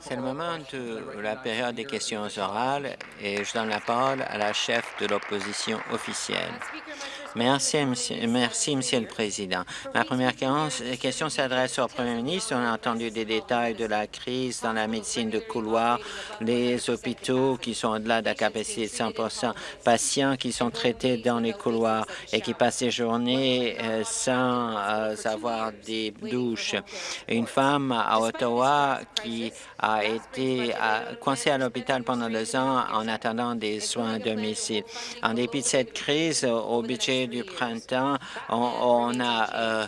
C'est le moment de la période des questions orales et je donne la parole à la chef de l'opposition officielle. Merci, merci, Monsieur le Président. Ma première question s'adresse au Premier ministre. On a entendu des détails de la crise dans la médecine de couloir, les hôpitaux qui sont au-delà de la capacité de 100% patients qui sont traités dans les couloirs et qui passent des journées euh, sans euh, avoir des douches. Une femme à Ottawa qui a été coincée à l'hôpital pendant deux ans en attendant des soins à domicile. En dépit de cette crise, au budget du printemps, on n'a euh,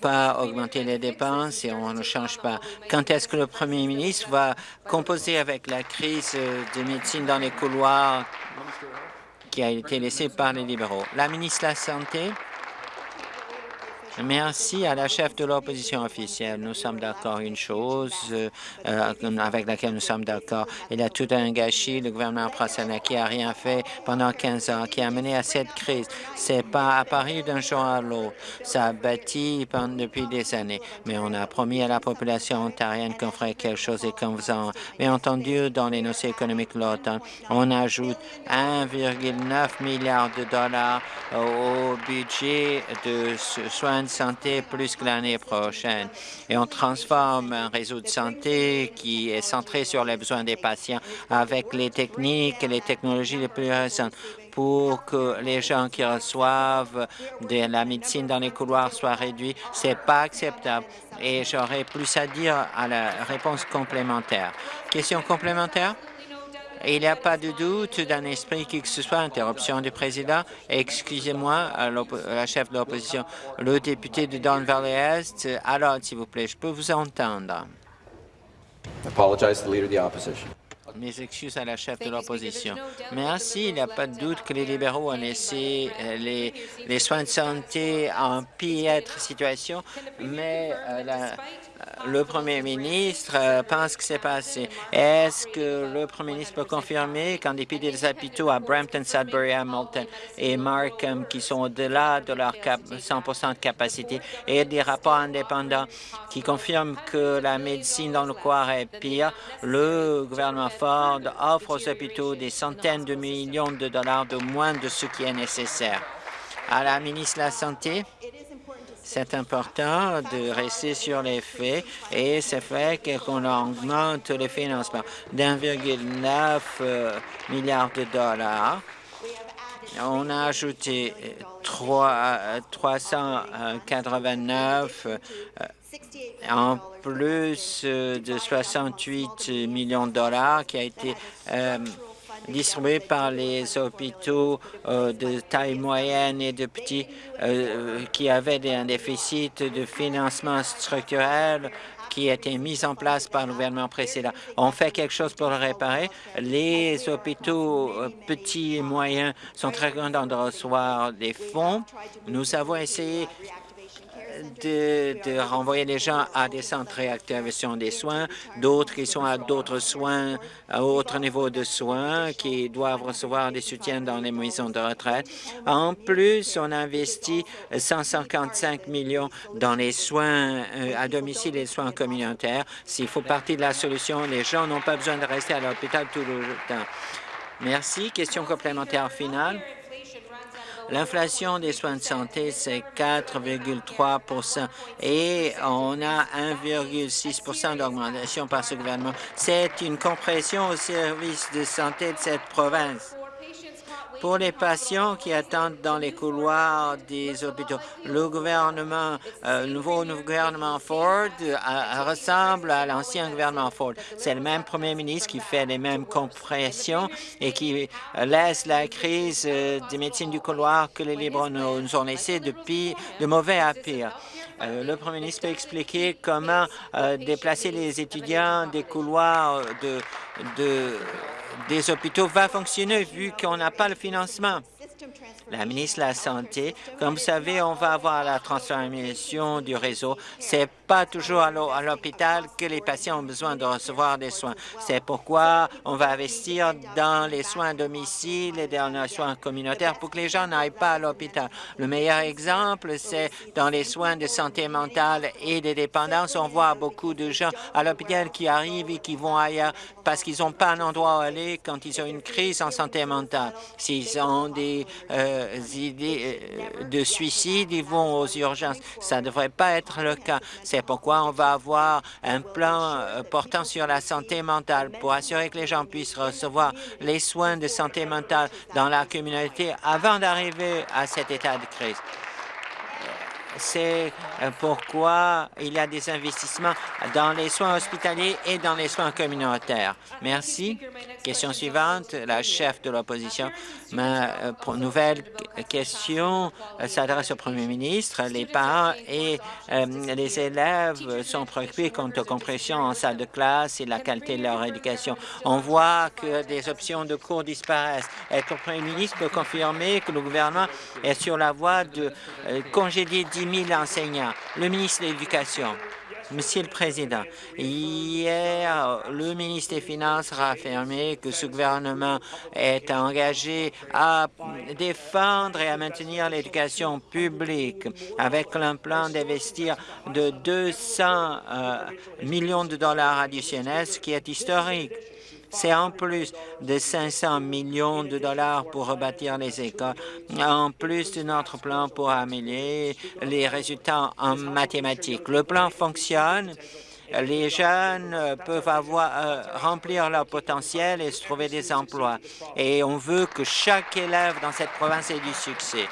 pas augmenté les dépenses et on ne change pas. Quand est-ce que le premier ministre va composer avec la crise de médecine dans les couloirs qui a été laissée par les libéraux? La ministre de la Santé. Merci à la chef de l'opposition officielle. Nous sommes d'accord une chose euh, avec laquelle nous sommes d'accord. Il y a tout un gâchis. Le gouvernement français qui a rien fait pendant 15 ans, qui a mené à cette crise. C'est pas apparu d'un jour à l'autre. Ça a bâti pendant, depuis des années. Mais on a promis à la population ontarienne qu'on ferait quelque chose et comme vous avez entendu dans les négociations économiques l'automne, on ajoute 1,9 milliard de dollars au budget de soins santé plus que l'année prochaine. Et on transforme un réseau de santé qui est centré sur les besoins des patients avec les techniques et les technologies les plus récentes pour que les gens qui reçoivent de la médecine dans les couloirs soient réduits. C'est pas acceptable. Et j'aurais plus à dire à la réponse complémentaire. Question complémentaire? Il n'y a pas de doute d'un esprit qui que ce soit. Interruption du président. Excusez-moi, la chef de l'opposition, le député de Don Valley-Est. Alors, s'il vous plaît, je peux vous entendre. Mes excuses à la chef de l'opposition. Merci. Il n'y a pas de doute que les libéraux ont laissé euh, les, les soins de santé en pire situation, mais euh, la, le premier ministre euh, pense que c'est passé. Est-ce que le premier ministre peut confirmer qu'en dépit des hôpitaux à Brampton, Sudbury, Hamilton et Markham qui sont au-delà de leur 100 de capacité et des rapports indépendants qui confirment que la médecine dans le coin est pire, le gouvernement Ford offre aux hôpitaux des centaines de millions de dollars de moins de ce qui est nécessaire. À la ministre de la Santé, c'est important de rester sur les faits et c'est fait qu'on augmente le financement d'1,9 euh, milliard de dollars. On a ajouté 389 euh, euh, en plus de 68 millions de dollars qui a été distribués par les hôpitaux euh, de taille moyenne et de petits euh, qui avaient un déficit de financement structurel qui a été mis en place par le gouvernement précédent. On fait quelque chose pour le réparer. Les hôpitaux euh, petits et moyens sont très contents de recevoir des fonds. Nous avons essayé de, renvoyer les gens à des centres de réactivation des soins, d'autres qui sont à d'autres soins, à autre niveau de soins, qui doivent recevoir des soutiens dans les maisons de retraite. En plus, on investit 155 millions dans les soins euh, à domicile et les soins communautaires. S'il faut partie de la solution, les gens n'ont pas besoin de rester à l'hôpital tout le temps. Merci. Question complémentaire finale. L'inflation des soins de santé, c'est 4,3% et on a 1,6% d'augmentation par ce gouvernement. C'est une compression au service de santé de cette province pour les patients qui attendent dans les couloirs des hôpitaux. Le gouvernement, euh, nouveau, gouvernement Ford euh, ressemble à l'ancien gouvernement Ford. C'est le même premier ministre qui fait les mêmes compressions et qui euh, laisse la crise des médecines du couloir que les libéraux nous, ont laissé de, de mauvais à pire. le Premier ministre peut expliquer comment déplacer les étudiants des couloirs de, de des hôpitaux va fonctionner vu qu'on n'a pas le financement. La ministre de la Santé, comme vous savez, on va avoir la transformation du réseau. C'est pas toujours à l'hôpital que les patients ont besoin de recevoir des soins. C'est pourquoi on va investir dans les soins à domicile et dans les soins communautaires pour que les gens n'aillent pas à l'hôpital. Le meilleur exemple, c'est dans les soins de santé mentale et de dépendance. On voit beaucoup de gens à l'hôpital qui arrivent et qui vont ailleurs parce qu'ils n'ont pas un endroit où aller quand ils ont une crise en santé mentale. S'ils ont des euh, idées euh, de suicide, ils vont aux urgences. Ça ne devrait pas être le cas. C'est pourquoi on va avoir un plan euh, portant sur la santé mentale pour assurer que les gens puissent recevoir les soins de santé mentale dans la communauté avant d'arriver à cet état de crise. C'est euh, pourquoi il y a des investissements dans les soins hospitaliers et dans les soins communautaires. Merci. Question suivante, la chef de l'opposition. Ma euh, nouvelle question euh, s'adresse au premier ministre. Les parents et les élèves sont préoccupés quant aux compressions en salle de classe et la qualité de leur éducation. On voit que des options de cours disparaissent. Est-ce que le premier ministre peut confirmer que le gouvernement est sur la voie de congédier 10 000 enseignants? Le ministre de l'Éducation. Monsieur le Président, hier, le ministre des Finances a affirmé que ce gouvernement est engagé à défendre et à maintenir l'éducation publique avec un plan d'investir de 200 euh, millions de dollars additionnels, ce qui est historique. C'est en plus de 500 millions de dollars pour rebâtir les écoles, en plus de notre plan pour améliorer les résultats en mathématiques. Le plan fonctionne les jeunes peuvent avoir, euh, remplir leur potentiel et se trouver des emplois. Et on veut que chaque élève dans cette province ait du succès.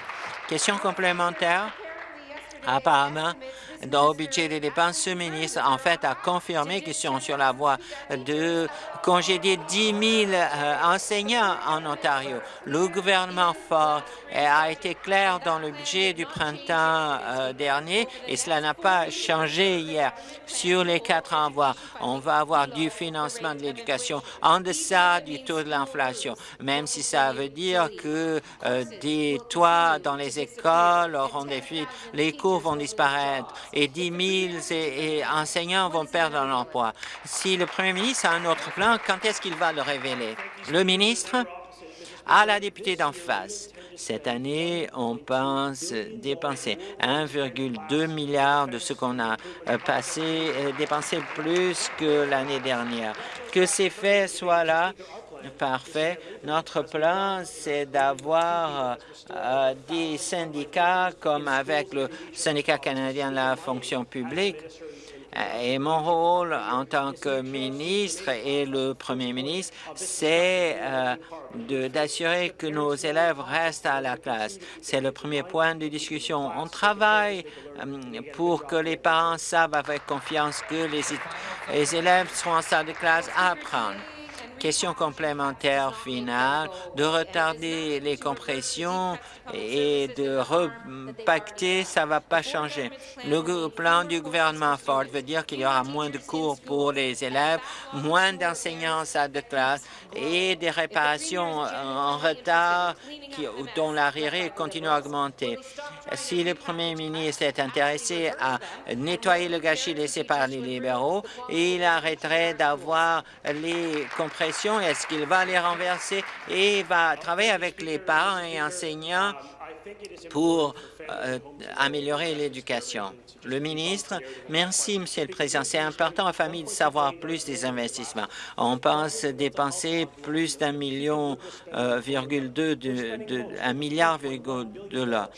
Question complémentaire? Apparemment, dans le budget des dépenses, ce ministre, en fait, a confirmé qu'ils sont sur la voie de congédier 10 000 euh, enseignants en Ontario. Le gouvernement Ford a été clair dans le budget du printemps euh, dernier et cela n'a pas changé hier. Sur les quatre envois, on va avoir du financement de l'éducation en deçà du taux de l'inflation, même si ça veut dire que euh, des toits dans les écoles auront des fuites, les cours vont disparaître et 10 000 enseignants vont perdre leur emploi. Si le premier ministre a un autre plan, quand est-ce qu'il va le révéler? Le ministre? À la députée d'en face. Cette année, on pense dépenser 1,2 milliard de ce qu'on a euh, passé, euh, dépensé plus que l'année dernière. Que ces faits soient là, Parfait. Notre plan, c'est d'avoir euh, des syndicats comme avec le syndicat canadien de la fonction publique. Et mon rôle en tant que ministre et le premier ministre, c'est euh, d'assurer que nos élèves restent à la classe. C'est le premier point de discussion. On travaille euh, pour que les parents savent avec confiance que les, les élèves seront en salle de classe à apprendre. Question complémentaire finale, de retarder les compressions et de repacter, ça ne va pas changer. Le plan du gouvernement Ford veut dire qu'il y aura moins de cours pour les élèves, moins d'enseignants en salle de classe et des réparations en retard dont l'arriéré continue à augmenter. Si le premier ministre est intéressé à nettoyer le gâchis laissé par les libéraux, il arrêterait d'avoir les compressions est-ce qu'il va les renverser? Et va travailler avec les parents et enseignants pour euh, améliorer l'éducation. Le ministre, merci, Monsieur le Président. C'est important aux familles de savoir plus des investissements. On pense dépenser plus d'un million euh, virgule deux de, un milliard dollars.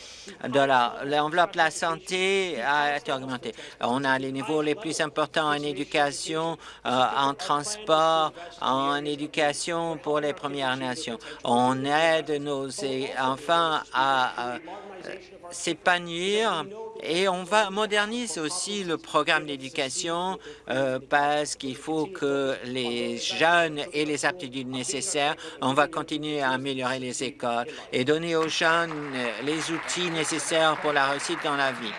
L'enveloppe de la santé a été augmentée. On a les niveaux les plus importants en éducation, euh, en transport, en éducation pour les Premières Nations. On aide nos enfants à s'épanouir et on va moderniser aussi le programme d'éducation euh, parce qu'il faut que les jeunes aient les aptitudes nécessaires. On va continuer à améliorer les écoles et donner aux jeunes les outils nécessaires pour la réussite dans la vie.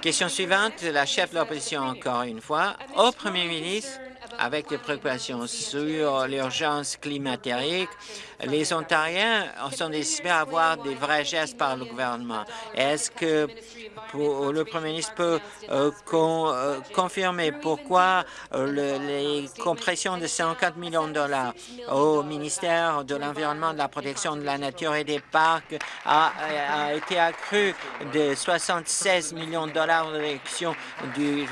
Question suivante, la chef de l'opposition encore une fois. Au premier ministre, avec des préoccupations sur l'urgence climatique, Les Ontariens sont décidés à avoir des vrais gestes par le gouvernement. Est-ce que le Premier ministre peut euh, euh, confirmer pourquoi euh, les compressions de 50 millions de dollars au ministère de l'Environnement, de la Protection de la Nature et des Parcs a, été accru de 76 millions de dollars de réduction du,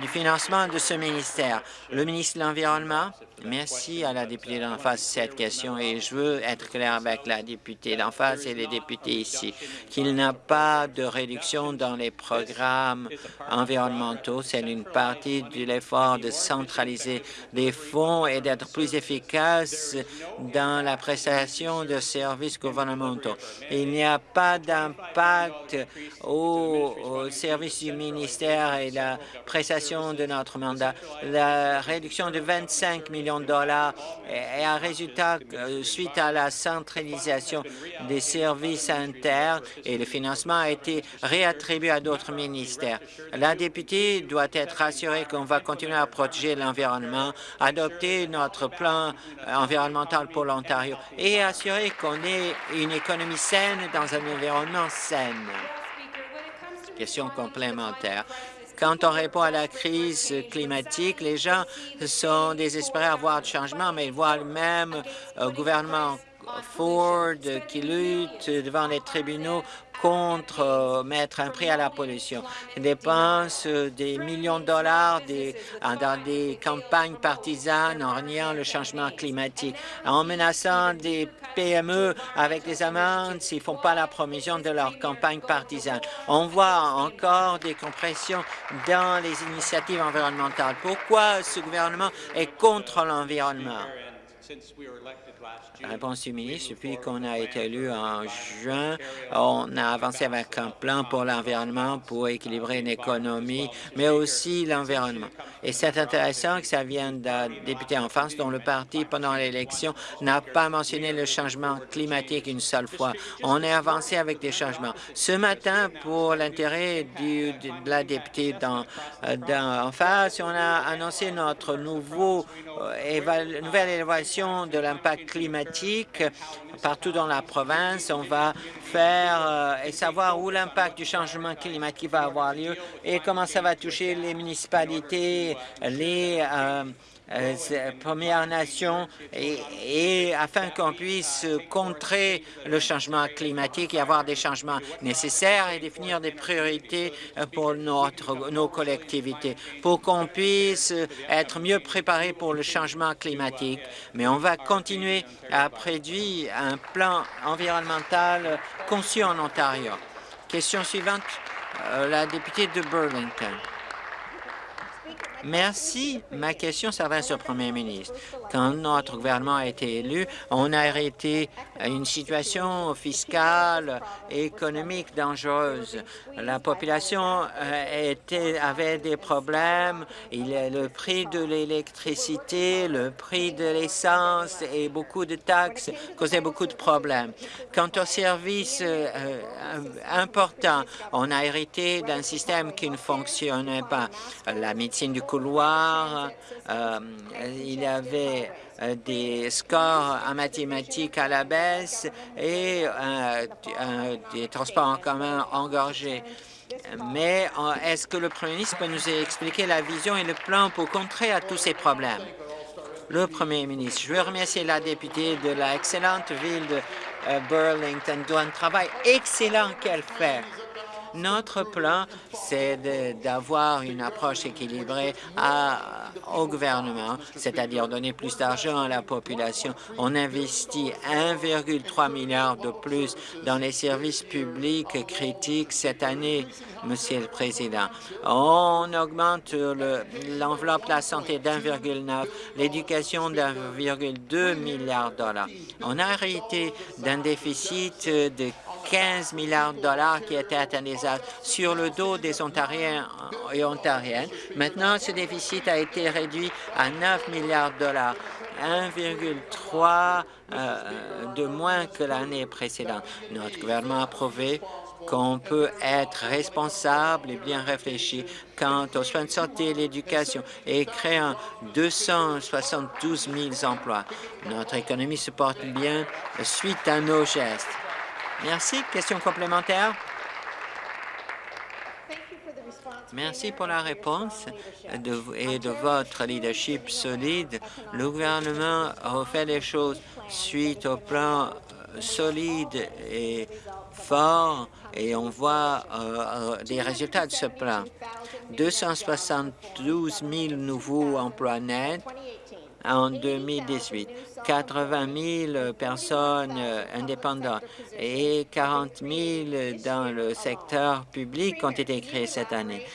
du financement de ce ministère? Le ministre de l'Environnement? Merci à la députée d'en face de cette question et je veux être clair avec la députée d'en face et les députés ici qu'il n'y a pas de réduction dans les programmes environnementaux. C'est une partie de l'effort de centraliser les fonds et d'être plus efficace dans la prestation de services gouvernementaux. Il n'y a pas d'impact au, au service du ministère et la prestation de notre mandat. La réduction de 25 millions de dollars et un résultat euh, à la centralisation des services internes et le financement a été réattribué à d'autres ministères. La députée doit être assurée qu'on va continuer à protéger l'environnement, adopter notre plan environnemental pour l'Ontario et assurer qu'on ait une économie saine dans un environnement sain. Question complémentaire. Quand on répond à la crise climatique, les gens sont désespérés à voir du changement, mais ils voient le même euh, gouvernement Ford qui lutte devant les tribunaux contre euh, mettre un prix à la pollution. Ils dépensent euh, des millions de dollars dans des campagnes partisanes en reniant le changement climatique, en menaçant des PME avec des amendes s'ils ne font pas la promotion de leur campagne partisane. On voit encore des compressions dans les initiatives environnementales. Pourquoi ce gouvernement est contre l'environnement? Réponse du ministre, depuis qu'on a été élu en juin, on a avancé avec un plan pour l'environnement pour équilibrer une économie, mais aussi l'environnement. Et c'est intéressant que ça vienne d'un député en France dont le parti, pendant l'élection, n'a pas mentionné le changement climatique une seule fois. On est avancé avec des changements. Ce matin, pour l'intérêt de la députée en face, on a annoncé notre nouveau, euh, nouvelle évaluation de l'impact climatique partout dans la province. On va faire euh, et savoir où l'impact du changement climatique va avoir lieu et comment ça va toucher les municipalités, les euh, Premières Nations et, afin qu'on puisse contrer le changement climatique et avoir des changements nécessaires et définir des priorités euh, pour notre, nos collectivités, pour qu'on puisse être mieux préparé pour le changement climatique. Mais on va continuer à produire un plan environnemental conçu en Ontario. Question suivante, euh, la députée de Burlington. Merci. Ma question s'adresse au premier ministre. Quand notre gouvernement a été élu, on a arrêté une situation fiscale et économique dangereuse. La population euh, était, avait des problèmes. Il le prix de l'électricité, le prix de l'essence et beaucoup de taxes causaient beaucoup de problèmes. Quant aux services euh, euh, importants, on a hérité d'un système qui ne fonctionnait pas. La médecine du couloir, euh, il y avait euh, des scores en mathématiques à la baisse et euh, des transports en commun engorgés. Mais est-ce que le Premier ministre peut nous expliquer la vision et le plan pour contrer à tous ces problèmes? Le Premier ministre, je veux remercier la députée de la excellente ville de Burlington, un travail excellent qu'elle fait notre plan, c'est d'avoir une approche équilibrée au gouvernement, c'est-à-dire donner plus d'argent à la population. On investit 1,3 milliard de plus dans les services publics critiques cette année, Monsieur le Président. On augmente l'enveloppe de la santé d'1,9, l'éducation d'1,2 milliard de dollars. On a arrêté d'un déficit de 15 milliards de dollars qui étaient atteints sur le dos des Ontariens et Ontariennes. Maintenant, ce déficit a été réduit à 9 milliards de dollars. 1,3 euh, de moins que l'année précédente. Notre gouvernement a approuvé qu'on peut être responsable et bien réfléchi quant aux soins de santé et l'éducation et créer 272 000 emplois. Notre économie se porte bien suite à nos gestes. Merci. Question complémentaire? Merci pour la réponse et de votre leadership solide. Le gouvernement a fait les choses suite au plan euh, solide et fort et on voit euh, euh, des résultats de ce plan. 272 000 nouveaux emplois nets en 2018, 80 000 personnes euh, indépendantes et 40 000 dans le secteur public ont été créées cette année.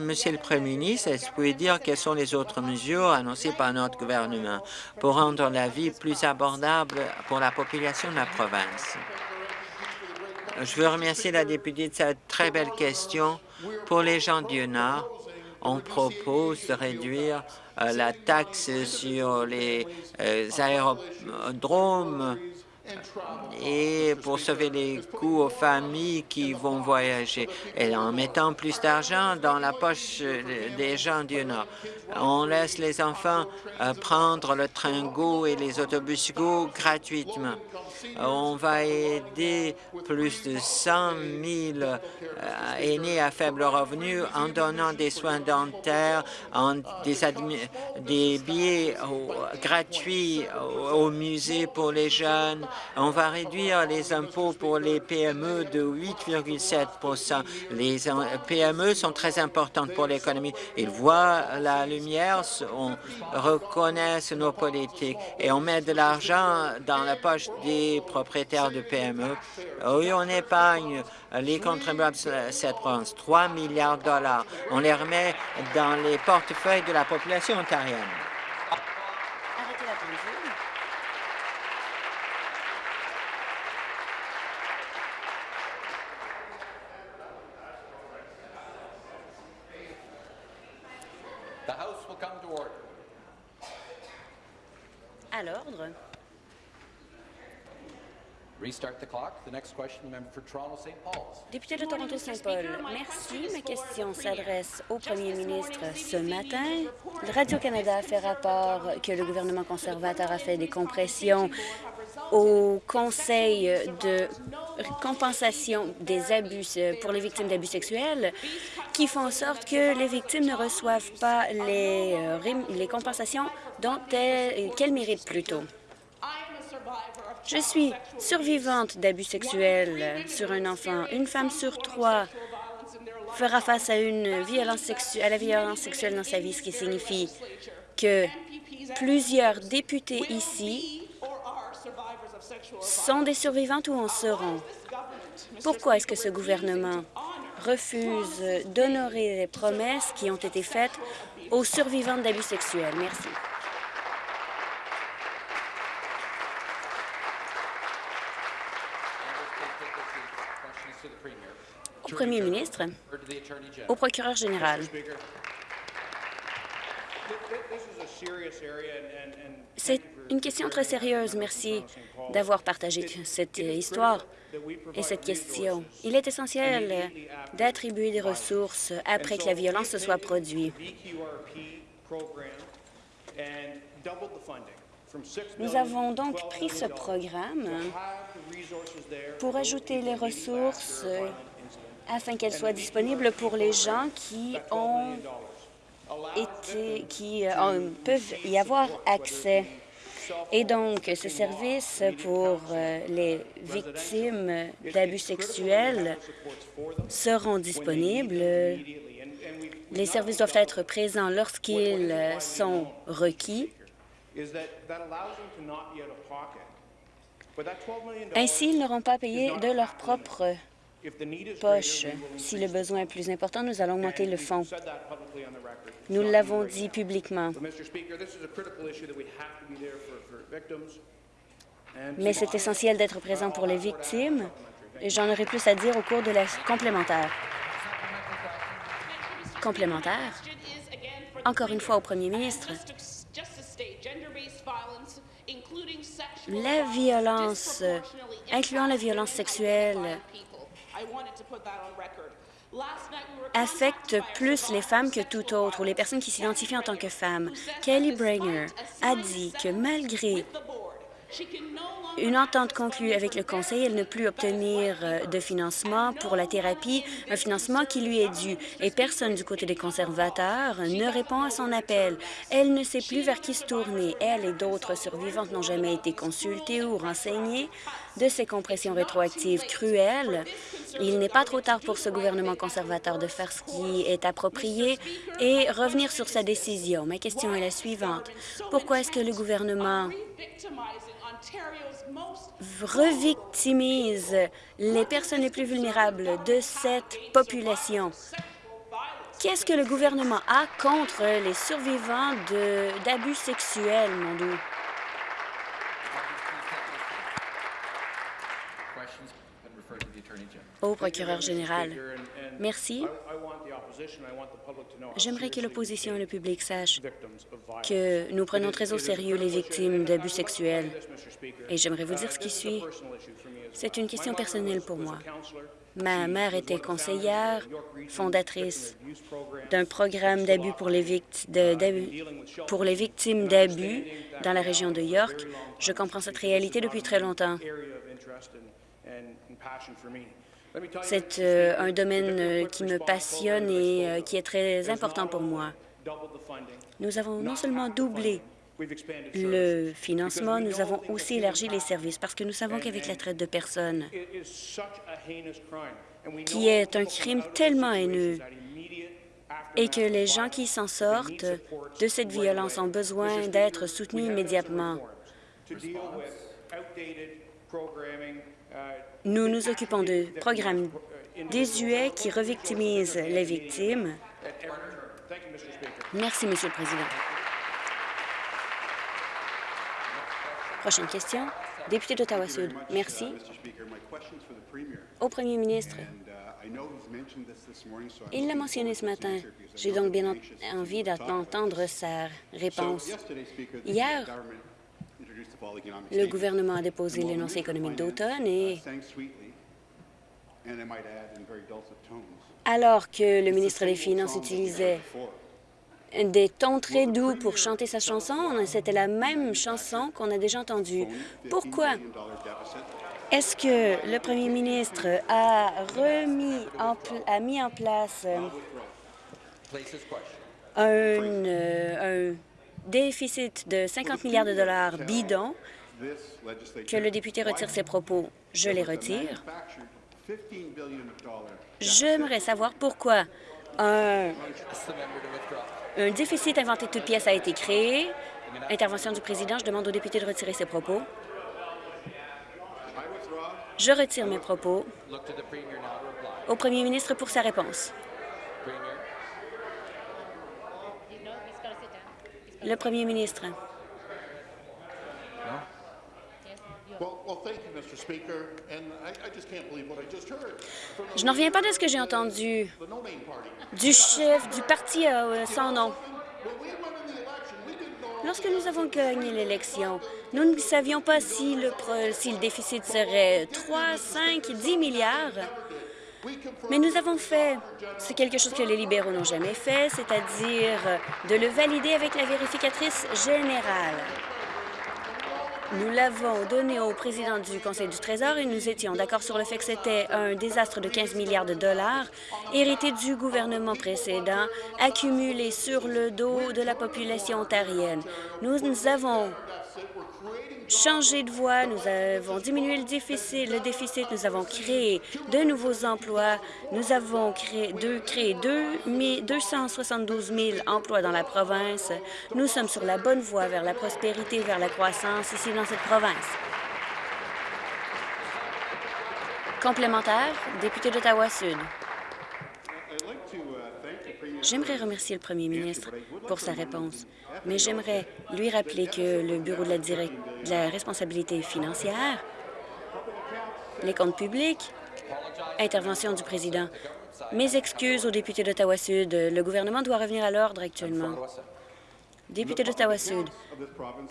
Monsieur le Premier ministre, est-ce que vous pouvez dire quelles sont les autres mesures annoncées par notre gouvernement pour rendre la vie plus abordable pour la population de la province? Je veux remercier la députée de cette très belle question. Pour les gens du Nord, on propose de réduire la taxe sur les euh, aérodromes et pour sauver les coûts aux familles qui vont voyager et en mettant plus d'argent dans la poche des gens du Nord. On laisse les enfants euh, prendre le train GO et les autobus GO gratuitement. On va aider plus de 100 000 euh, aînés à faible revenu en donnant des soins dentaires, en des, des billets gratuits au musée pour les jeunes, on va réduire les impôts pour les PME de 8,7% Les PME sont très importantes pour l'économie. Ils voient la lumière, on reconnaît nos politiques et on met de l'argent dans la poche des propriétaires de PME. Oui, on épargne les contribuables de cette province, 3 milliards de dollars. On les remet dans les portefeuilles de la population ontarienne l'ordre. Député de Toronto-Saint Paul, merci. Ma question s'adresse au premier ministre ce matin. Radio-Canada fait rapport que le gouvernement conservateur a fait des compressions au Conseil de compensation des abus pour les victimes d'abus sexuels qui font en sorte que les victimes ne reçoivent pas les, euh, les compensations dont qu'elles méritent plutôt. Je suis survivante d'abus sexuels sur un enfant. Une femme sur trois fera face à, une violence la violence sexuelle dans sa vie, ce qui signifie que plusieurs députés ici sont des survivantes ou en seront. Pourquoi est-ce que ce gouvernement refuse d'honorer les promesses qui ont été faites aux survivantes d'abus sexuels? Merci. Au premier ministre, au procureur général. C'est une question très sérieuse. Merci d'avoir partagé cette histoire et cette question. Il est essentiel d'attribuer des ressources après que la violence se soit produite. Nous avons donc pris ce programme pour ajouter les ressources afin qu'elles soient disponibles pour les gens qui ont été, qui euh, peuvent y avoir accès. Et donc, ce service pour euh, les victimes d'abus sexuels seront disponibles. Les services doivent être présents lorsqu'ils sont requis. Ainsi, ils n'auront pas payé de leur propre poche. Si le besoin est plus important, nous allons augmenter le fonds. Nous l'avons dit publiquement. Mais c'est essentiel d'être présent pour les victimes. Et j'en aurai plus à dire au cours de la complémentaire. Complémentaire. Encore une fois au premier ministre. La violence, incluant la violence sexuelle, affecte plus les femmes que tout autre ou les personnes qui s'identifient en tant que femmes. Kelly Branger a dit que malgré une entente conclue avec le Conseil, elle ne peut plus obtenir euh, de financement pour la thérapie, un financement qui lui est dû. Et personne du côté des conservateurs ne répond à son appel. Elle ne sait plus vers qui se tourner. Elle et d'autres survivantes n'ont jamais été consultées ou renseignées de ces compressions rétroactives cruelles. Il n'est pas trop tard pour ce gouvernement conservateur de faire ce qui est approprié et revenir sur sa décision. Ma question est la suivante. Pourquoi est-ce que le gouvernement revictimise les personnes les plus vulnérables de cette population. Qu'est-ce que le gouvernement a contre les survivants d'abus sexuels, Mondou? Au procureur général. Merci. J'aimerais que l'opposition et le public sachent que nous prenons très au sérieux les victimes d'abus sexuels. Et j'aimerais vous dire ce qui suit. C'est une question personnelle pour moi. Ma mère était conseillère, fondatrice d'un programme d'abus pour, les pour les victimes d'abus dans la région de York. Je comprends cette réalité depuis très longtemps. C'est euh, un domaine euh, qui me passionne et euh, qui est très important pour moi. Nous avons non seulement doublé le financement, nous avons aussi élargi les services parce que nous savons qu'avec la traite de personnes, qui est un crime tellement haineux, et que les gens qui s'en sortent de cette violence ont besoin d'être soutenus immédiatement. Nous nous occupons de programmes désuets qui revictimisent les victimes. Merci, Monsieur le Président. Prochaine question. Député d'Ottawa-Sud. Merci. Au Premier ministre, il l'a mentionné ce matin. J'ai donc bien envie d'entendre sa réponse. Hier, le gouvernement a déposé l'énoncé économique d'automne et alors que le ministre des Finances utilisait des tons très doux pour chanter sa chanson, c'était la même chanson qu'on a déjà entendue. Pourquoi? Est-ce que le premier ministre a remis a mis en place un, euh, un déficit de 50 milliards de dollars bidon, que le député retire ses propos. Je les retire. J'aimerais savoir pourquoi un, déficit inventé de toutes pièces a été créé. Intervention du président, je demande au député de retirer ses propos. Je retire mes propos. Au premier ministre pour sa réponse. Le premier ministre. Je n'en reviens pas de ce que j'ai entendu du chef du parti euh, sans nom. Lorsque nous avons gagné l'élection, nous ne savions pas si le, si le déficit serait 3, 5, 10 milliards. Mais nous avons fait, c'est quelque chose que les libéraux n'ont jamais fait, c'est-à-dire de le valider avec la vérificatrice générale. Nous l'avons donné au président du Conseil du Trésor et nous étions d'accord sur le fait que c'était un désastre de 15 milliards de dollars hérité du gouvernement précédent, accumulé sur le dos de la population ontarienne. Nous, nous avons changé de voie, nous avons diminué le déficit, nous avons créé de nouveaux emplois, nous avons créé, deux, créé 272 000 emplois dans la province. Nous sommes sur la bonne voie vers la prospérité, vers la croissance ici dans cette province. Complémentaire, député d'Ottawa-Sud. J'aimerais remercier le premier ministre pour sa réponse, mais j'aimerais lui rappeler que le Bureau de la, responsabilité financière, les comptes publics, intervention du président. Mes excuses aux députés d'Ottawa-Sud. Le gouvernement doit revenir à l'ordre actuellement. Député d'Ottawa-Sud,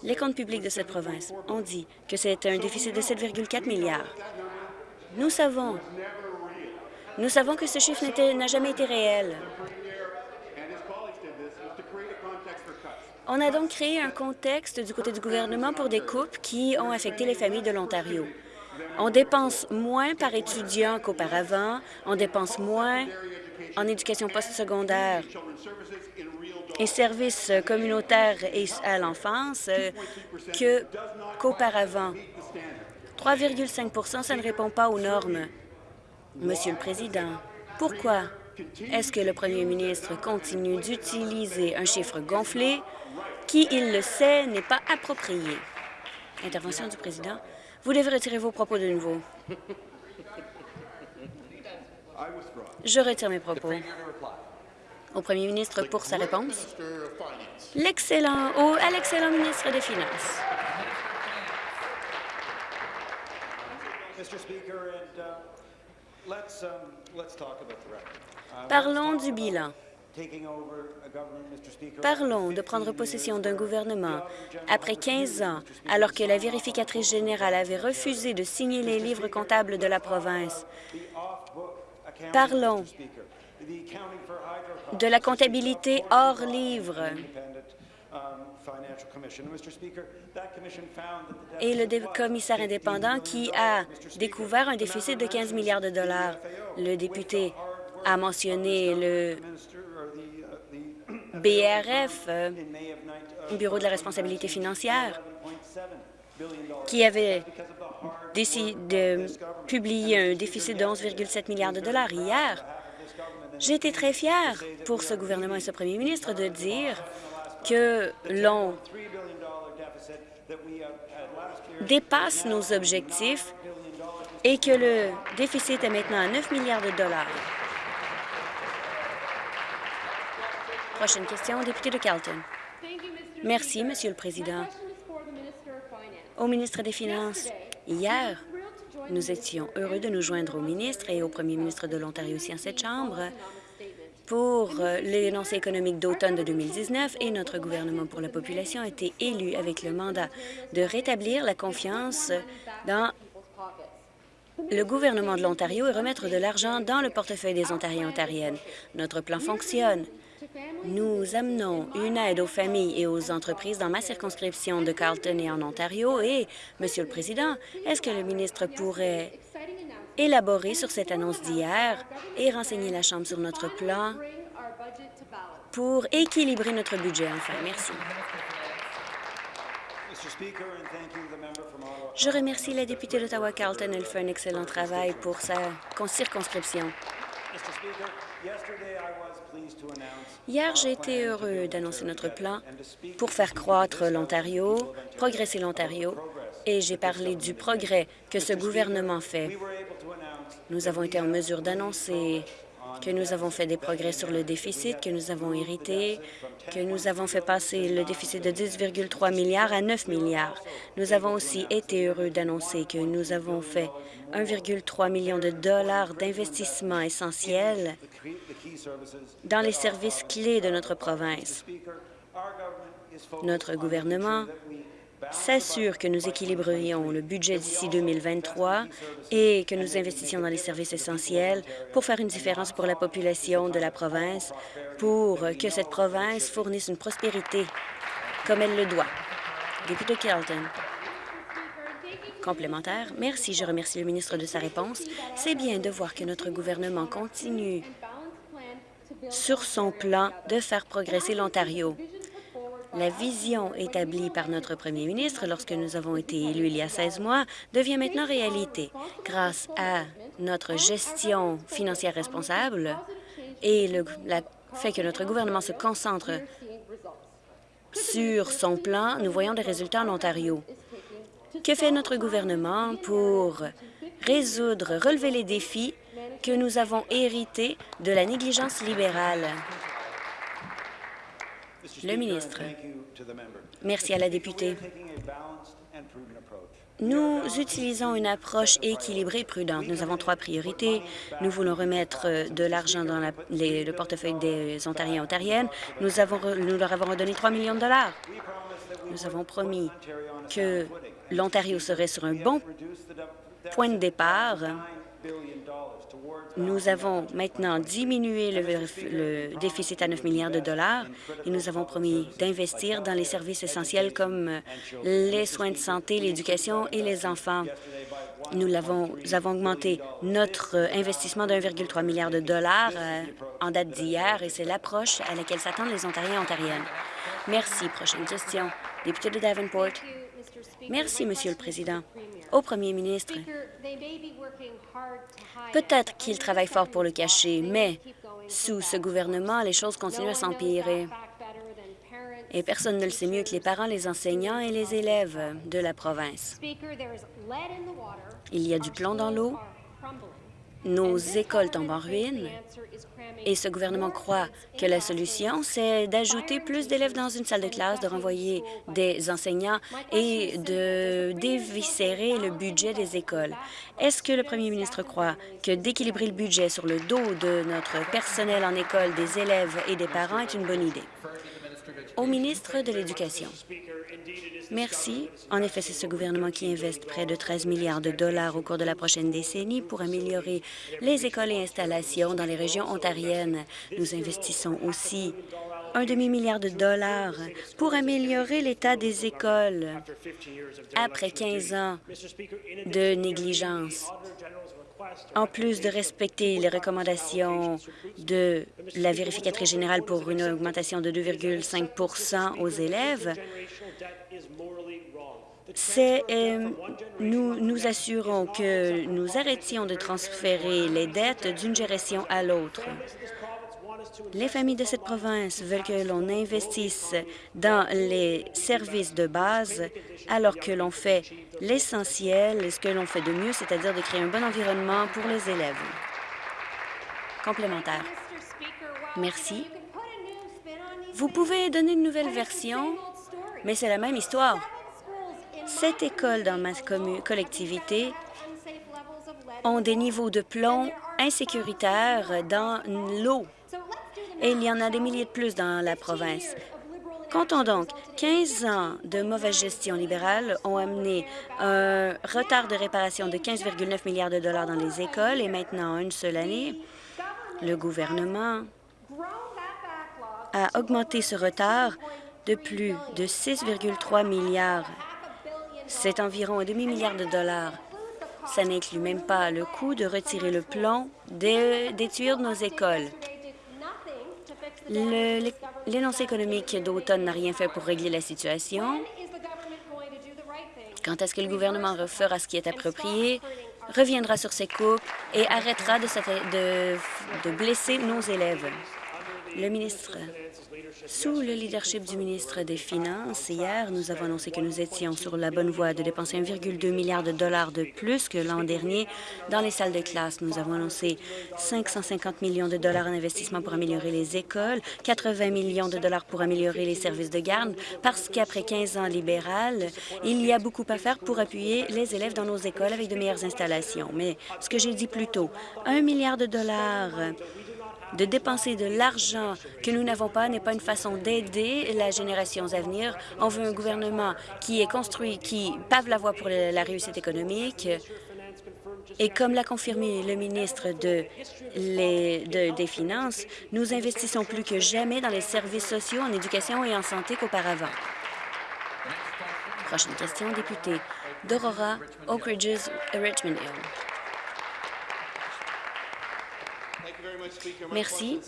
les comptes publics de cette province ont dit que c'est un déficit de 7,4 milliards. Nous savons Nous savons que ce chiffre n'a jamais été réel. On a donc créé un contexte du côté du gouvernement pour des coupes qui ont affecté les familles de l'Ontario. On dépense moins par étudiant qu'auparavant, on dépense moins en éducation postsecondaire et services communautaires et à l'enfance euh, qu'auparavant. 3,5% ça ne répond pas aux normes. Monsieur le Président, pourquoi est-ce que le premier ministre continue d'utiliser un chiffre gonflé qui, il le sait, n'est pas approprié? Intervention du président. Vous devez retirer vos propos de nouveau. Je retire mes propos. Au premier ministre pour sa réponse. L'excellent, à l'excellent ministre des Finances. Parlons du bilan. Parlons de prendre possession d'un gouvernement après 15 ans, alors que la vérificatrice générale avait refusé de signer les livres comptables de la province. Parlons de la comptabilité hors livre et le commissaire indépendant qui a découvert un déficit de 15 milliards de dollars. Le député a mentionné le BRF, euh, Bureau de la responsabilité financière, qui avait décidé de publier un déficit de 11,7 milliards de dollars hier. J'ai été très fier pour ce gouvernement et ce premier ministre de dire que l'on dépasse nos objectifs et que le déficit est maintenant à 9 milliards de dollars. Prochaine question, député de Carleton. Merci, Monsieur le Président. Au ministre des Finances, hier, nous étions heureux de nous joindre au ministre et au premier ministre de l'Ontario aussi en cette Chambre pour euh, l'énoncé économique d'automne de 2019 et notre gouvernement pour la population a été élu avec le mandat de rétablir la confiance dans le gouvernement de l'Ontario et remettre de l'argent dans le portefeuille des Ontariens et Ontariennes. Notre plan fonctionne. Nous amenons une aide aux familles et aux entreprises dans ma circonscription de Carleton et en Ontario. Et, Monsieur le Président, est-ce que le ministre pourrait élaborer sur cette annonce d'hier et renseigner la Chambre sur notre plan pour équilibrer notre budget, enfin? Merci. Je remercie la députée d'Ottawa-Carleton. Elle fait un excellent travail pour sa circonscription. Hier, j'ai été heureux d'annoncer notre plan pour faire croître l'Ontario, progresser l'Ontario, et j'ai parlé du progrès que ce gouvernement fait. Nous avons été en mesure d'annoncer que nous avons fait des progrès sur le déficit que nous avons hérité, que nous avons fait passer le déficit de 10,3 milliards à 9 milliards. Nous avons aussi été heureux d'annoncer que nous avons fait 1,3 million de dollars d'investissements essentiels dans les services clés de notre province. Notre gouvernement s'assure que nous équilibrerions le budget d'ici 2023 et que nous investissions dans les services essentiels pour faire une différence pour la population de la province, pour que cette province fournisse une prospérité comme elle le doit. Député Carlton. Complémentaire. Merci. Je remercie le ministre de sa réponse. C'est bien de voir que notre gouvernement continue sur son plan de faire progresser l'Ontario. La vision établie par notre premier ministre lorsque nous avons été élus il y a 16 mois devient maintenant réalité grâce à notre gestion financière responsable et le fait que notre gouvernement se concentre sur son plan, nous voyons des résultats en Ontario. Que fait notre gouvernement pour résoudre, relever les défis que nous avons hérités de la négligence libérale? Le ministre. Merci à la députée. Nous utilisons une approche équilibrée et prudente. Nous avons trois priorités. Nous voulons remettre de l'argent dans le portefeuille des Ontariens et Ontariennes. Nous, avons, nous leur avons redonné 3 millions de dollars. Nous avons promis que l'Ontario serait sur un bon point de départ Nous avons maintenant diminué le, déficit à 9 milliards de dollars et nous avons promis d'investir dans les services essentiels comme les soins de santé, l'éducation et les enfants. Nous avons, avons augmenté notre investissement d'1,3 milliard de dollars euh, en date d'hier et c'est l'approche à laquelle s'attendent les Ontariens et Ontariennes. Merci. Prochaine question. Député de Davenport. Merci, Monsieur le Président. Au Premier ministre, peut-être qu'il travaille fort pour le cacher, mais sous ce gouvernement, les choses continuent à s'empirer. Et personne ne le sait mieux que les parents, les enseignants et les élèves de la province. Il y a du plomb dans l'eau, nos écoles tombent en ruine et ce gouvernement croit que la solution, c'est d'ajouter plus d'élèves dans une salle de classe, de renvoyer des enseignants et de déviscérer le budget des écoles. Est-ce que le premier ministre croit que d'équilibrer le budget sur le dos de notre personnel en école, des élèves et des parents est une bonne idée? Au ministre de l'Éducation. Merci. En effet, c'est ce gouvernement qui investe près de 13 milliards de dollars au cours de la prochaine décennie pour améliorer les écoles et installations dans les régions ontariennes. Nous investissons aussi un demi-milliard de dollars pour améliorer l'état des écoles après 15 ans de négligence. En plus de respecter les recommandations de la vérificatrice générale pour une augmentation de 2,5% aux élèves, c'est euh, nous nous assurons que nous arrêtions de transférer les dettes d'une gestion à l'autre. Les familles de cette province veulent que l'on investisse dans les services de base alors que l'on fait l'essentiel, ce que l'on fait de mieux, c'est-à-dire de créer un bon environnement pour les élèves. Complémentaire. Merci. Vous pouvez donner une nouvelle version, mais c'est la même histoire. Cette école dans ma collectivité ont des niveaux de plomb insécuritaires dans l'eau. Et il y en a des milliers de plus dans la province. Comptons donc, 15 ans de mauvaise gestion libérale ont amené un retard de réparation de 15,9 milliards de dollars dans les écoles et maintenant, en une seule année, le gouvernement a augmenté ce retard de plus de 6,3 milliards c'est environ un demi-milliard de dollars. Ça n'inclut même pas le coût de retirer le plomb des, tuyaux de nos écoles. L'énoncé économique d'automne n'a rien fait pour régler la situation. Quand est-ce que le gouvernement refera ce qui est approprié, reviendra sur ses coupes et arrêtera de, de blesser nos élèves? Le ministre sous le leadership du ministre des Finances, hier, nous avons annoncé que nous étions sur la bonne voie de dépenser 1,2 milliard de dollars de plus que l'an dernier dans les salles de classe. Nous avons annoncé 550 millions de dollars en investissement pour améliorer les écoles, 80 millions de dollars pour améliorer les services de garde, parce qu'après 15 ans libéral, il y a beaucoup à faire pour appuyer les élèves dans nos écoles avec de meilleures installations. Mais ce que j'ai dit plus tôt, un milliard de dollars de dépenser de l'argent que nous n'avons pas n'est pas une façon d'aider la génération à venir. On veut un gouvernement qui est construit, qui pave la voie pour la réussite économique. Et comme l'a confirmé le ministre de des Finances, nous investissons plus que jamais dans les services sociaux, en éducation et en santé qu'auparavant. Prochaine question, député d'Aurora, Oak Ridges, Richmond Hill. Merci.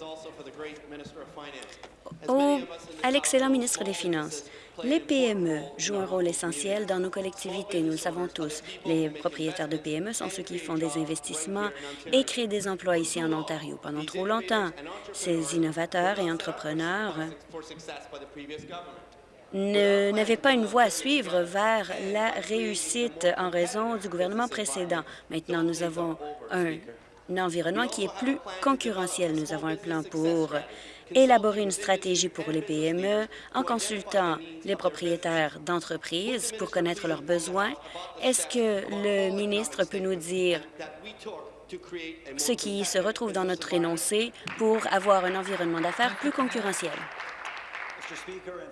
à l'excellent ministre des Finances. Les PME jouent un rôle essentiel dans nos collectivités, nous le savons tous. Les propriétaires de PME sont ceux qui font des investissements et créent des emplois ici en Ontario. Pendant trop longtemps, ces innovateurs et entrepreneurs n'avaient pas une voie à suivre vers la réussite en raison du gouvernement précédent. Maintenant, nous avons un un environnement qui est plus concurrentiel. Nous avons un plan pour élaborer une stratégie pour les PME en consultant les propriétaires d'entreprises pour connaître leurs besoins. Est-ce que le ministre peut nous dire ce qui se retrouve dans notre énoncé pour avoir un environnement d'affaires plus concurrentiel?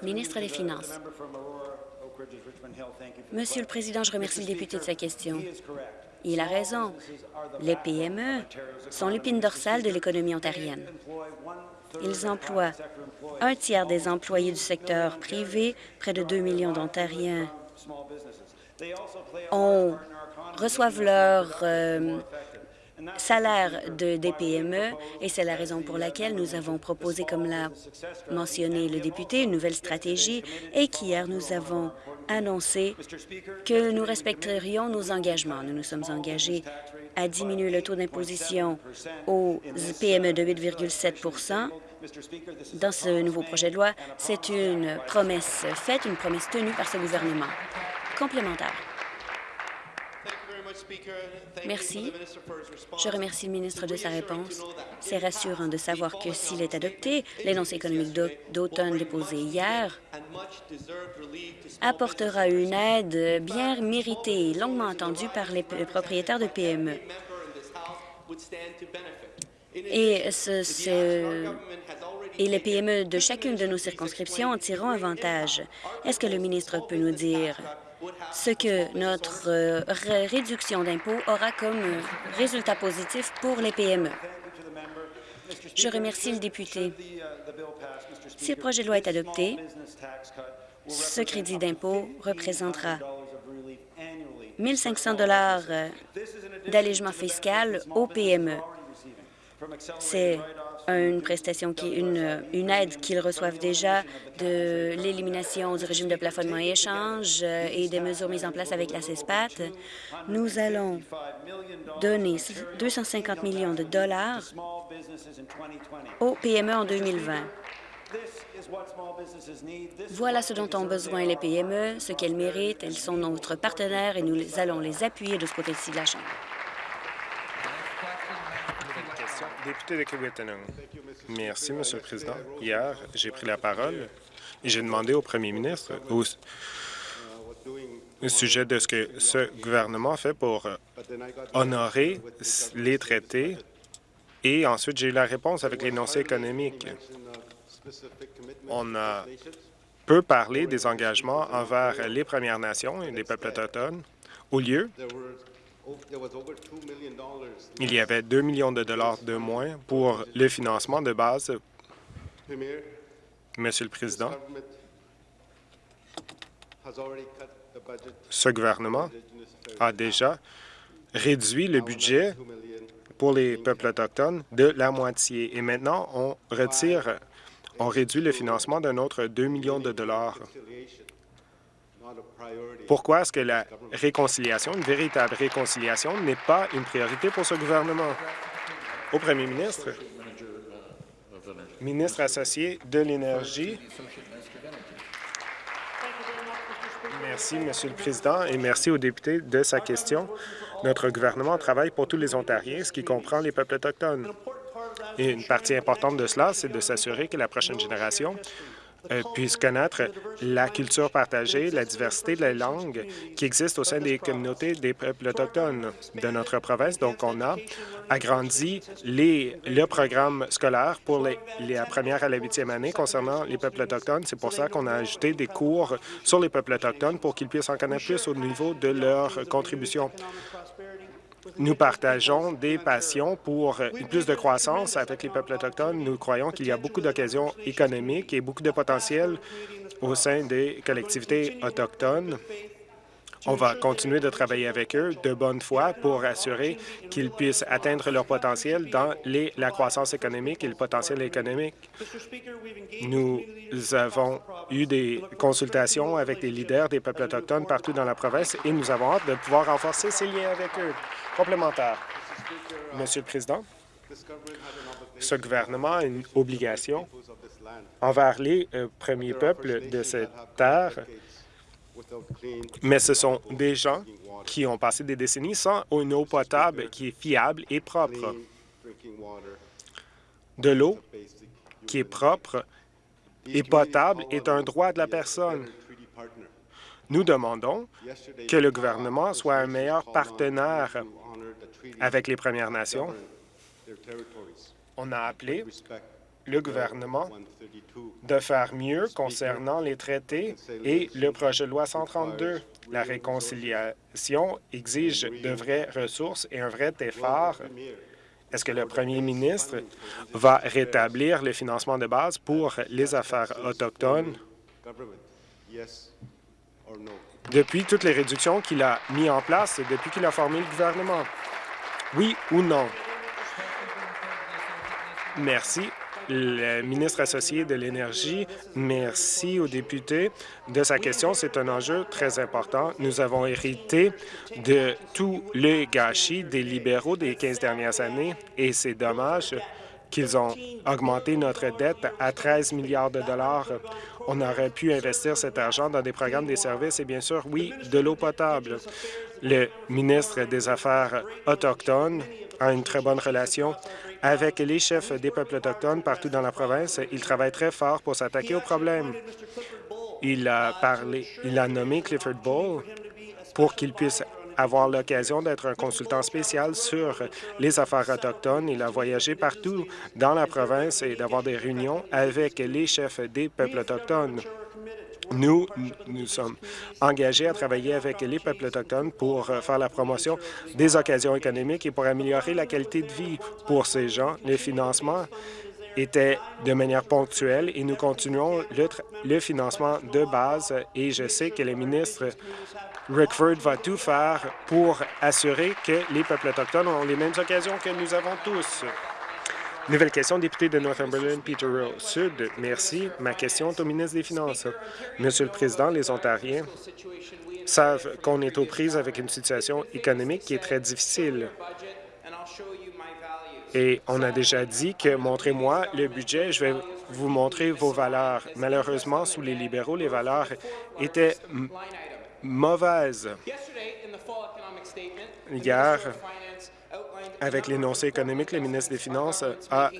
Ministre des Finances. Monsieur le Président, je remercie le député de sa question. Il a raison. Les PME sont l'épine dorsale de l'économie ontarienne. Ils emploient un tiers des employés du secteur privé, près de 2 millions d'Ontariens reçoivent leur euh, salaire de, des PME et c'est la raison pour laquelle nous avons proposé, comme l'a mentionné le député, une nouvelle stratégie et qu'hier nous avons annoncé que nous respecterions nos engagements. Nous nous sommes engagés à diminuer le taux d'imposition aux PME de 8,7% dans ce nouveau projet de loi. C'est une promesse faite, une promesse tenue par ce gouvernement. Complémentaire. Merci. Je remercie le ministre de sa réponse. C'est rassurant de savoir que s'il est adopté, l'énoncé économique d'automne déposé hier apportera une aide bien méritée longuement attendue par les propriétaires de PME. Et, et les PME de chacune de nos circonscriptions en tireront avantage. Est-ce que le ministre peut nous dire ce que notre euh, réduction d'impôts aura comme résultat positif pour les PME. Je remercie le député. Si le projet de loi est adopté, ce crédit d'impôt représentera 1 500 d'allègement fiscal aux PME. C'est une prestation, qui, une, une aide qu'ils reçoivent déjà, de l'élimination du régime de plafonnement et échange euh, et des mesures mises en place avec la CESPAT. Nous allons donner 250 millions de dollars aux PME en 2020. Voilà ce dont ont besoin les PME, ce qu'elles méritent. Elles sont notre partenaire et nous allons les appuyer de ce côté-ci de la Chambre. Merci, Monsieur le Président. Hier, j'ai pris la parole et j'ai demandé au premier ministre au, sujet de ce que ce gouvernement fait pour honorer les traités et ensuite j'ai eu la réponse avec l'énoncé économique. On a peu parlé des engagements envers les Premières Nations et les peuples autochtones. Au lieu, il y avait 2 millions de dollars de moins pour le financement de base. Monsieur le Président, ce gouvernement a déjà réduit le budget pour les peuples autochtones de la moitié. Et maintenant, on retire, on réduit le financement d'un autre 2 millions de dollars. Pourquoi est-ce que la réconciliation, une véritable réconciliation, n'est pas une priorité pour ce gouvernement? Au premier ministre, ministre associé de l'Énergie. Merci, Monsieur le Président, et merci au député de sa question. Notre gouvernement travaille pour tous les Ontariens, ce qui comprend les peuples autochtones. Et une partie importante de cela, c'est de s'assurer que la prochaine génération euh, puissent connaître la culture partagée, la diversité de la langue qui existe au sein des communautés des peuples autochtones de notre province. Donc, on a agrandi les, le programme scolaire pour les, la première à la huitième année concernant les peuples autochtones. C'est pour ça qu'on a ajouté des cours sur les peuples autochtones pour qu'ils puissent en connaître plus au niveau de leur contribution. Nous partageons des passions pour plus de croissance avec les peuples autochtones. Nous croyons qu'il y a beaucoup d'occasions économiques et beaucoup de potentiel au sein des collectivités autochtones. On va continuer de travailler avec eux de bonne foi pour assurer qu'ils puissent atteindre leur potentiel dans la croissance économique et le potentiel économique. Nous avons eu des consultations avec des leaders des peuples autochtones partout dans la province et nous avons hâte de pouvoir renforcer ces liens avec eux. Complémentaire. Monsieur le Président, ce gouvernement a une obligation envers les euh, premiers peuples de cette terre, mais ce sont des gens qui ont passé des décennies sans une eau potable qui est fiable et propre. De l'eau qui est propre et potable est un droit de la personne. Nous demandons que le gouvernement soit un meilleur partenaire avec les Premières Nations. On a appelé le gouvernement de faire mieux concernant les traités et le projet de loi 132. La réconciliation exige de vraies ressources et un vrai effort. Est-ce que le premier ministre va rétablir le financement de base pour les affaires autochtones? Depuis toutes les réductions qu'il a mis en place depuis qu'il a formé le gouvernement? Oui ou non? Merci le ministre associé de l'Énergie. Merci aux députés de sa question. C'est un enjeu très important. Nous avons hérité de tous les gâchis des libéraux des 15 dernières années et c'est dommage qu'ils ont augmenté notre dette à 13 milliards de dollars. On aurait pu investir cet argent dans des programmes des services et bien sûr, oui, de l'eau potable. Le ministre des Affaires autochtones a une très bonne relation avec les chefs des peuples autochtones partout dans la province. Il travaille très fort pour s'attaquer aux problèmes. Il a parlé, il a nommé Clifford Bull pour qu'il puisse avoir l'occasion d'être un consultant spécial sur les affaires autochtones. Il a voyagé partout dans la province et d'avoir des réunions avec les chefs des peuples autochtones. Nous, nous sommes engagés à travailler avec les peuples autochtones pour faire la promotion des occasions économiques et pour améliorer la qualité de vie pour ces gens. Le financement était de manière ponctuelle et nous continuons le, financement de base et je sais que le ministre Rickford va tout faire pour assurer que les peuples autochtones ont les mêmes occasions que nous avons tous. Nouvelle question, député de Northumberland, Peterborough Sud. Merci. Ma question est au ministre des Finances. Monsieur le Président, les Ontariens savent qu'on est aux prises avec une situation économique qui est très difficile. Et on a déjà dit que montrez-moi le budget, je vais vous montrer vos valeurs. Malheureusement, sous les libéraux, les valeurs étaient mauvaises. Hier, avec l'énoncé économique, le ministre des Finances a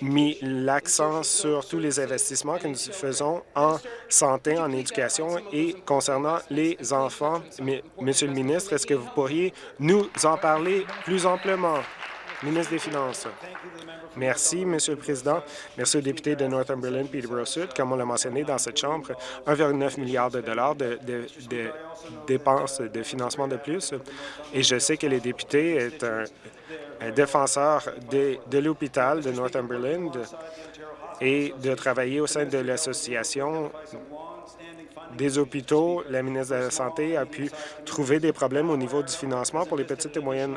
mis l'accent sur tous les investissements que nous faisons en santé, en éducation et concernant les enfants. Monsieur le ministre, est-ce que vous pourriez nous en parler plus amplement? Ministre des Finances. Merci, Monsieur le Président. Merci aux députés de Northumberland, Peterborough Sud. Comme on l'a mentionné dans cette Chambre, 1,9 milliard de dollars de, dépenses de financement de plus. Et je sais que les députés est un, défenseur de l'hôpital de Northumberland et de travailler au sein de l'association des hôpitaux, la ministre de la Santé a pu trouver des problèmes au niveau du financement pour les petites et moyennes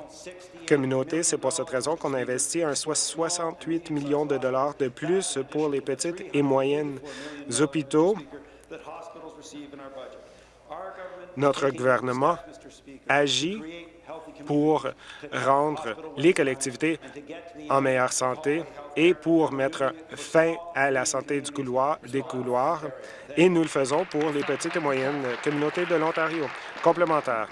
communautés. C'est pour cette raison qu'on a investi un 68 millions de dollars de plus pour les petites et moyennes hôpitaux. Notre gouvernement agit pour rendre les collectivités en meilleure santé et pour mettre fin à la santé du couloir, des couloirs, et nous le faisons pour les petites et moyennes communautés de l'Ontario. Complémentaire.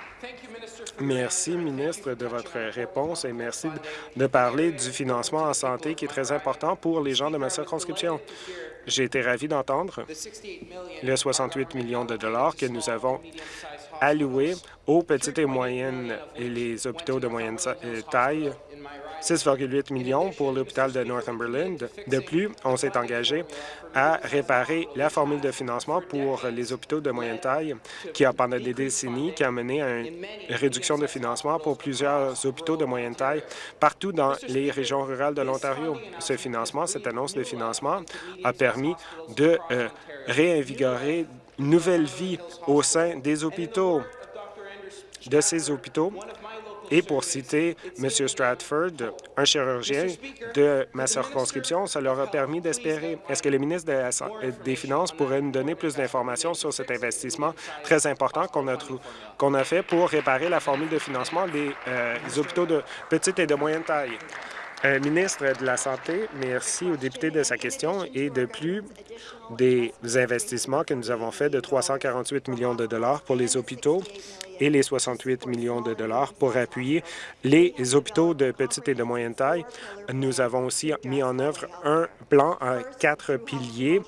Merci, ministre, de votre réponse et merci de parler du financement en santé qui est très important pour les gens de ma circonscription. J'ai été ravi d'entendre les 68 millions de dollars que nous avons alloués aux petites et moyennes et les hôpitaux de moyenne euh, taille 6,8 millions pour l'hôpital de Northumberland. De plus, on s'est engagé à réparer la formule de financement pour les hôpitaux de moyenne taille qui a, pendant des décennies, qui a mené à une réduction de financement pour plusieurs hôpitaux de moyenne taille partout dans les régions rurales de l'Ontario. Ce financement, cette annonce de financement, a permis de euh, réinvigorer une nouvelle vie au sein des hôpitaux de ces hôpitaux et pour citer M. Stratford, un chirurgien de ma circonscription, ça leur a permis d'espérer. Est-ce que le ministre des Finances pourrait nous donner plus d'informations sur cet investissement très important qu'on a, fait pour réparer la formule de financement des, euh, hôpitaux de petite et de moyenne taille? Euh, ministre de la Santé, merci aux députés de sa question et de plus des investissements que nous avons faits de 348 millions de dollars pour les hôpitaux et les 68 millions de dollars pour appuyer les hôpitaux de petite et de moyenne taille. Nous avons aussi mis en œuvre un plan à quatre piliers.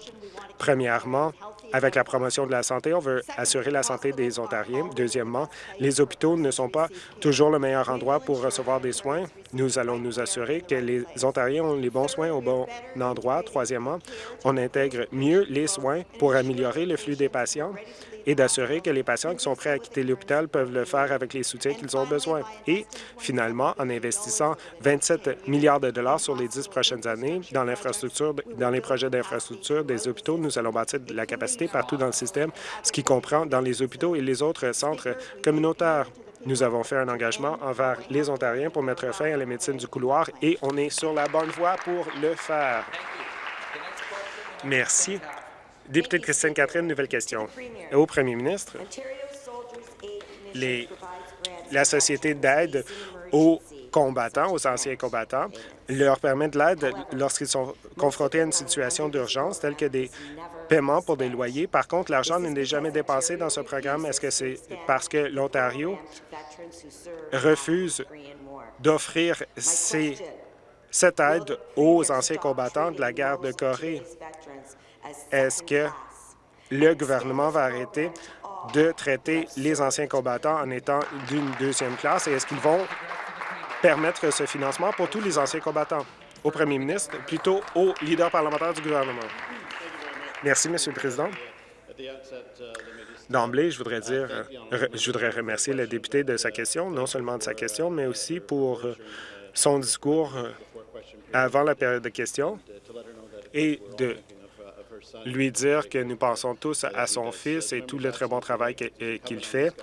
Premièrement, avec la promotion de la santé, on veut assurer la santé des Ontariens. Deuxièmement, les hôpitaux ne sont pas toujours le meilleur endroit pour recevoir des soins. Nous allons nous assurer que les Ontariens ont les bons soins au bon endroit. Troisièmement, on intègre mieux les soins pour améliorer le flux des patients et d'assurer que les patients qui sont prêts à quitter l'hôpital peuvent le faire avec les soutiens qu'ils ont besoin. Et finalement, en investissant 27 milliards de dollars sur les dix prochaines années dans les projets d'infrastructure des hôpitaux, nous allons bâtir de la capacité partout dans le système, ce qui comprend dans les hôpitaux et les autres centres communautaires. Nous avons fait un engagement envers les Ontariens pour mettre fin à la médecine du couloir et on est sur la bonne voie pour le faire. Merci. Député de Christine Catherine, nouvelle question. Au premier ministre, la Société d'aide aux combattants, aux anciens combattants, leur permet de l'aide lorsqu'ils sont confrontés à une situation d'urgence, telle que des paiements pour des loyers. Par contre, l'argent n'est jamais dépensé dans ce programme? Est-ce que c'est parce que l'Ontario refuse d'offrir cette aide aux anciens combattants de la guerre de Corée? Est-ce que le gouvernement va arrêter de traiter les anciens combattants en étant d'une deuxième classe et est-ce qu'ils vont permettre ce financement pour tous les anciens combattants? Au premier ministre, plutôt au leader parlementaire du gouvernement. Merci, Monsieur le Président. D'emblée, je voudrais dire, je voudrais remercier le député de sa question, non seulement de sa question, mais aussi pour son discours avant la période de questions et de lui dire que nous pensons tous à son fils et tout le très bon travail euh, qu'il fait.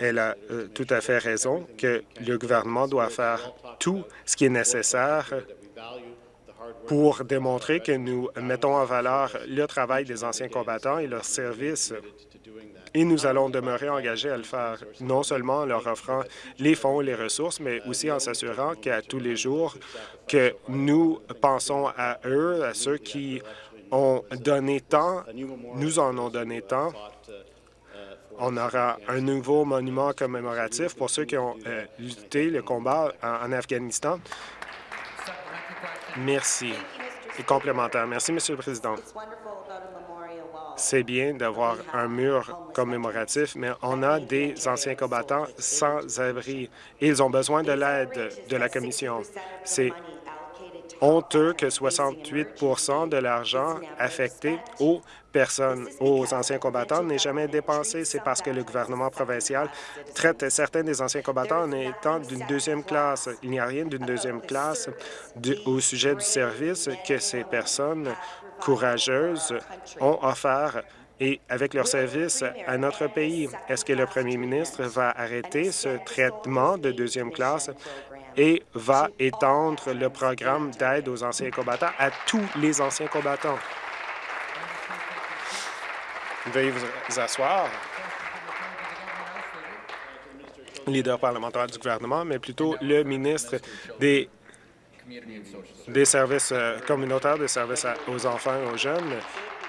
Elle a euh, tout à fait raison que le gouvernement doit faire tout ce qui est nécessaire pour démontrer que nous mettons en valeur le travail des anciens combattants et leurs services. Et nous allons demeurer engagés à le faire, non seulement en leur offrant les fonds et les ressources, mais aussi en s'assurant qu'à tous les jours, que nous pensons à eux, à ceux qui ont donné tant, nous en ont donné tant. On aura un nouveau monument commémoratif pour ceux qui ont euh, lutté le combat en, Afghanistan. Merci. Et complémentaire. Merci, Monsieur le Président. C'est bien d'avoir un mur commémoratif, mais on a des anciens combattants sans abri. Ils ont besoin de l'aide de la Commission. C'est honteux que 68% de l'argent affecté aux personnes, aux anciens combattants, n'est jamais dépensé. C'est parce que le gouvernement provincial traite certains des anciens combattants en étant d'une deuxième classe. Il n'y a rien d'une deuxième classe au sujet du service que ces personnes courageuses ont offert et avec leur service à notre pays. Est-ce que le premier ministre va arrêter ce traitement de deuxième classe et va étendre le programme d'aide aux anciens combattants à tous les anciens combattants. Veuillez vous asseoir. Leader parlementaire du gouvernement, mais plutôt le ministre des, des services euh, communautaires, des services aux enfants et aux jeunes.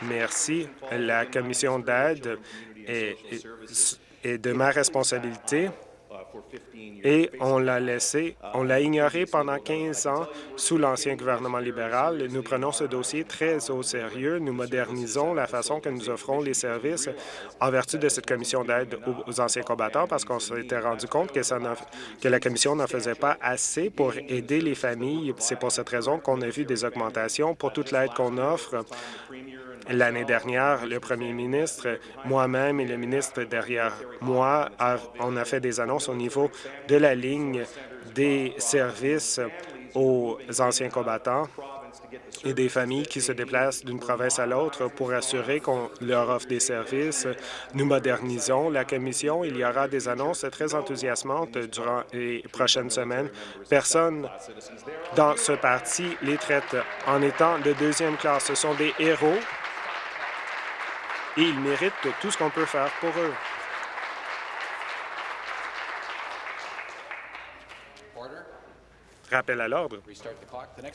Merci. La commission d'aide est de ma responsabilité et on l'a laissé, on l'a ignoré pendant 15 ans sous l'ancien gouvernement libéral. Nous prenons ce dossier très au sérieux. Nous modernisons la façon que nous offrons les services en vertu de cette commission d'aide aux anciens combattants parce qu'on s'était rendu compte que, ça que la commission n'en faisait pas assez pour aider les familles. C'est pour cette raison qu'on a vu des augmentations pour toute l'aide qu'on offre L'année dernière, le premier ministre, moi-même et le ministre derrière moi, on a fait des annonces au niveau de la ligne des services aux anciens combattants et des familles qui se déplacent d'une province à l'autre pour assurer qu'on leur offre des services. Nous modernisons la commission. Il y aura des annonces très enthousiasmantes durant les prochaines semaines. Personne dans ce parti les traite en étant de deuxième classe. Ce sont des héros et ils méritent tout ce qu'on peut faire pour eux. Rappel à l'ordre.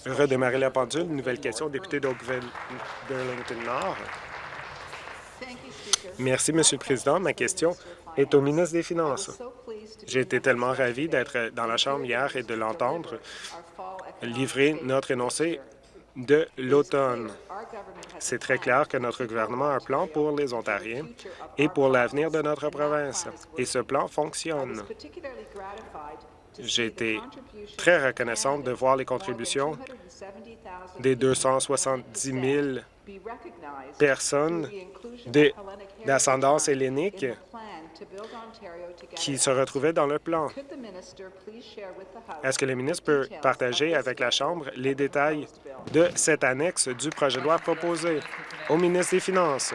Redémarrer la pendule. Nouvelle question, député d'Oakville-Burlington-Nord. Merci, Monsieur le Président. Ma question est au ministre des Finances. J'ai été tellement ravi d'être dans la Chambre hier et de l'entendre livrer notre énoncé de l'automne. C'est très clair que notre gouvernement a un plan pour les Ontariens et pour l'avenir de notre province, et ce plan fonctionne. J'ai été très reconnaissante de voir les contributions des 270 000 personnes d'ascendance hellénique qui se retrouvaient dans le plan. Est-ce que le ministre peut partager avec la Chambre les détails de cette annexe du projet de loi proposé au ministre des Finances?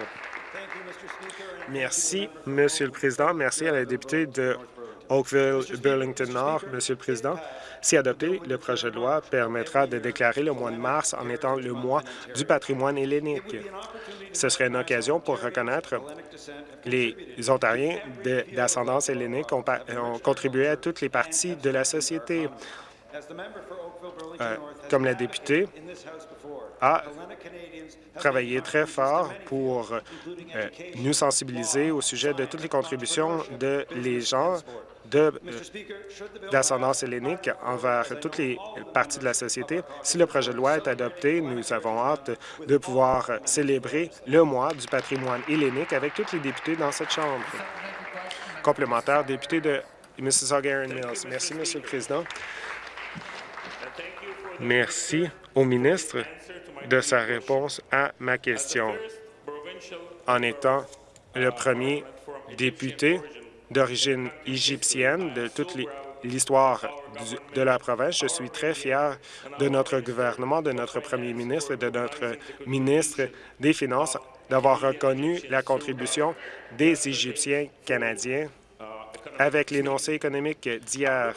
Merci, Monsieur le Président. Merci à la députée de Oakville-Burlington-Nord, Monsieur le Président. Si adopté, le projet de loi permettra de déclarer le mois de mars en étant le mois du patrimoine hellénique. Ce serait une occasion pour reconnaître les Ontariens d'ascendance hellénique ont, ont contribué à toutes les parties de la société. Euh, comme la députée a travaillé très fort pour euh, nous sensibiliser au sujet de toutes les contributions de les gens d'ascendance hellénique envers toutes les parties de la société. Si le projet de loi est adopté, nous avons hâte de pouvoir célébrer le mois du patrimoine hellénique avec tous les députés dans cette Chambre. Complémentaire, député de Mississauga Mills. Merci, Monsieur le Président. Merci au ministre de sa réponse à ma question. En étant le premier député d'origine égyptienne de toute l'histoire de la province, je suis très fier de notre gouvernement, de notre premier ministre et de notre ministre des Finances d'avoir reconnu la contribution des Égyptiens canadiens avec l'énoncé économique d'hier.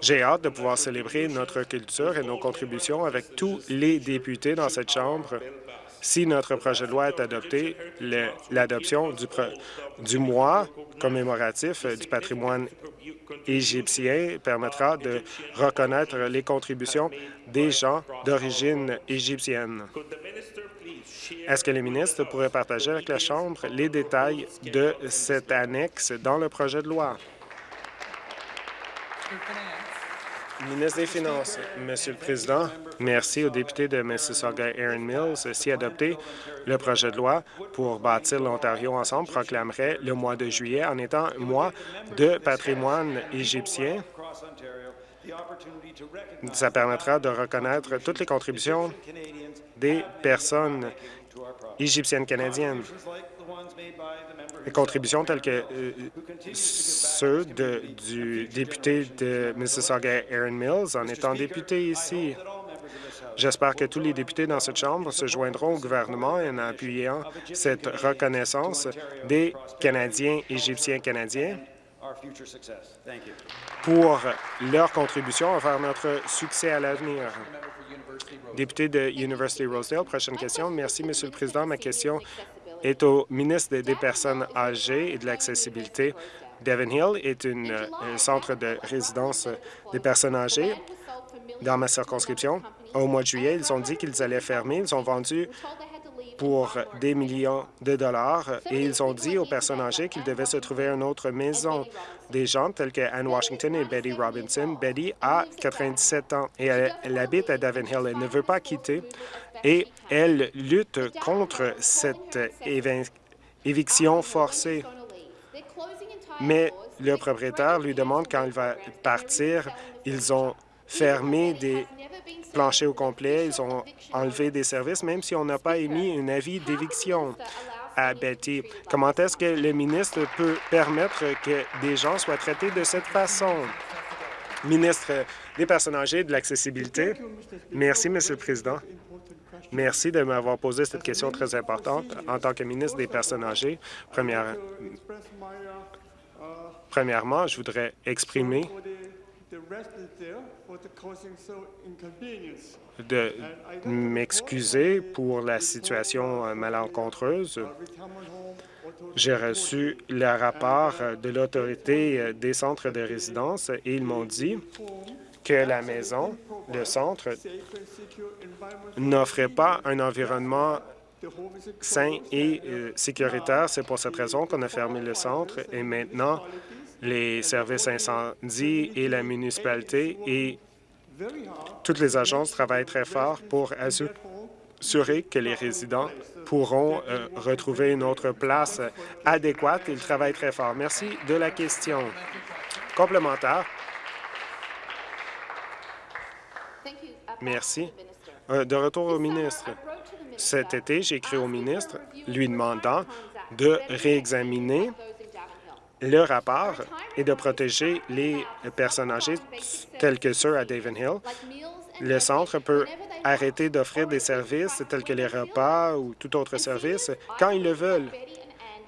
J'ai hâte de pouvoir célébrer notre culture et nos contributions avec tous les députés dans cette Chambre. Si notre projet de loi est adopté, l'adoption du, mois commémoratif du patrimoine égyptien permettra de reconnaître les contributions des gens d'origine égyptienne. Est-ce que les ministres pourraient partager avec la Chambre les détails de cette annexe dans le projet de loi? Ministre des Finances, Monsieur le Président, merci aux députés de Mississauga Aaron Mills. Si adopté, le projet de loi pour bâtir l'Ontario ensemble proclamerait le mois de juillet en étant mois de patrimoine égyptien. Ça permettra de reconnaître toutes les contributions des personnes égyptiennes canadiennes contributions telles que euh, ceux du député de Mississauga, Aaron Mills, en étant député ici. J'espère que tous les députés dans cette Chambre se joindront au gouvernement en appuyant cette reconnaissance des Canadiens égyptiens canadiens pour leur contribution vers notre succès à l'avenir. Député de University Rosedale, prochaine question. Merci, Monsieur le Président. Ma question est au ministre des Personnes âgées et de l'accessibilité. Devon Hill est un centre de résidence des personnes âgées dans ma circonscription. Au mois de juillet, ils ont dit qu'ils allaient fermer. Ils ont vendu pour des millions de dollars et ils ont dit aux personnes âgées qu'ils devaient se trouver une autre maison. Des gens tels que Anne Washington et Betty Robinson. Betty a 97 ans et elle, habite à Devon Hill. Elle ne veut pas quitter et elle lutte contre cette éviction forcée. Mais le propriétaire lui demande quand il va partir. Ils ont fermé des planchers au complet, ils ont enlevé des services, même si on n'a pas émis un avis d'éviction à Betty. Comment est-ce que le ministre peut permettre que des gens soient traités de cette façon? Ministre des Personnes âgées et de l'accessibilité. Merci, Monsieur le Président. Merci de m'avoir posé cette question très importante. En tant que ministre des Personnes âgées, premièrement, je voudrais exprimer de m'excuser pour la situation euh, malencontreuse. J'ai reçu le rapport de l'autorité euh, des centres de résidence et ils m'ont dit que la maison, le centre, n'offrait pas un environnement sain et euh, sécuritaire. C'est pour cette raison qu'on a fermé le centre et maintenant, les services incendies et la municipalité et Toutes les agences travaillent très fort pour assurer que les résidents pourront euh, retrouver une autre place adéquate. Ils travaillent très fort. Merci de la question. Complémentaire. Merci. Euh, de retour au ministre. Cet été, j'ai écrit au ministre lui demandant de réexaminer le rapport et de protéger les personnes âgées telles que ceux à Hill. Le centre peut arrêter d'offrir des services tels que les repas ou tout autre service quand ils le veulent.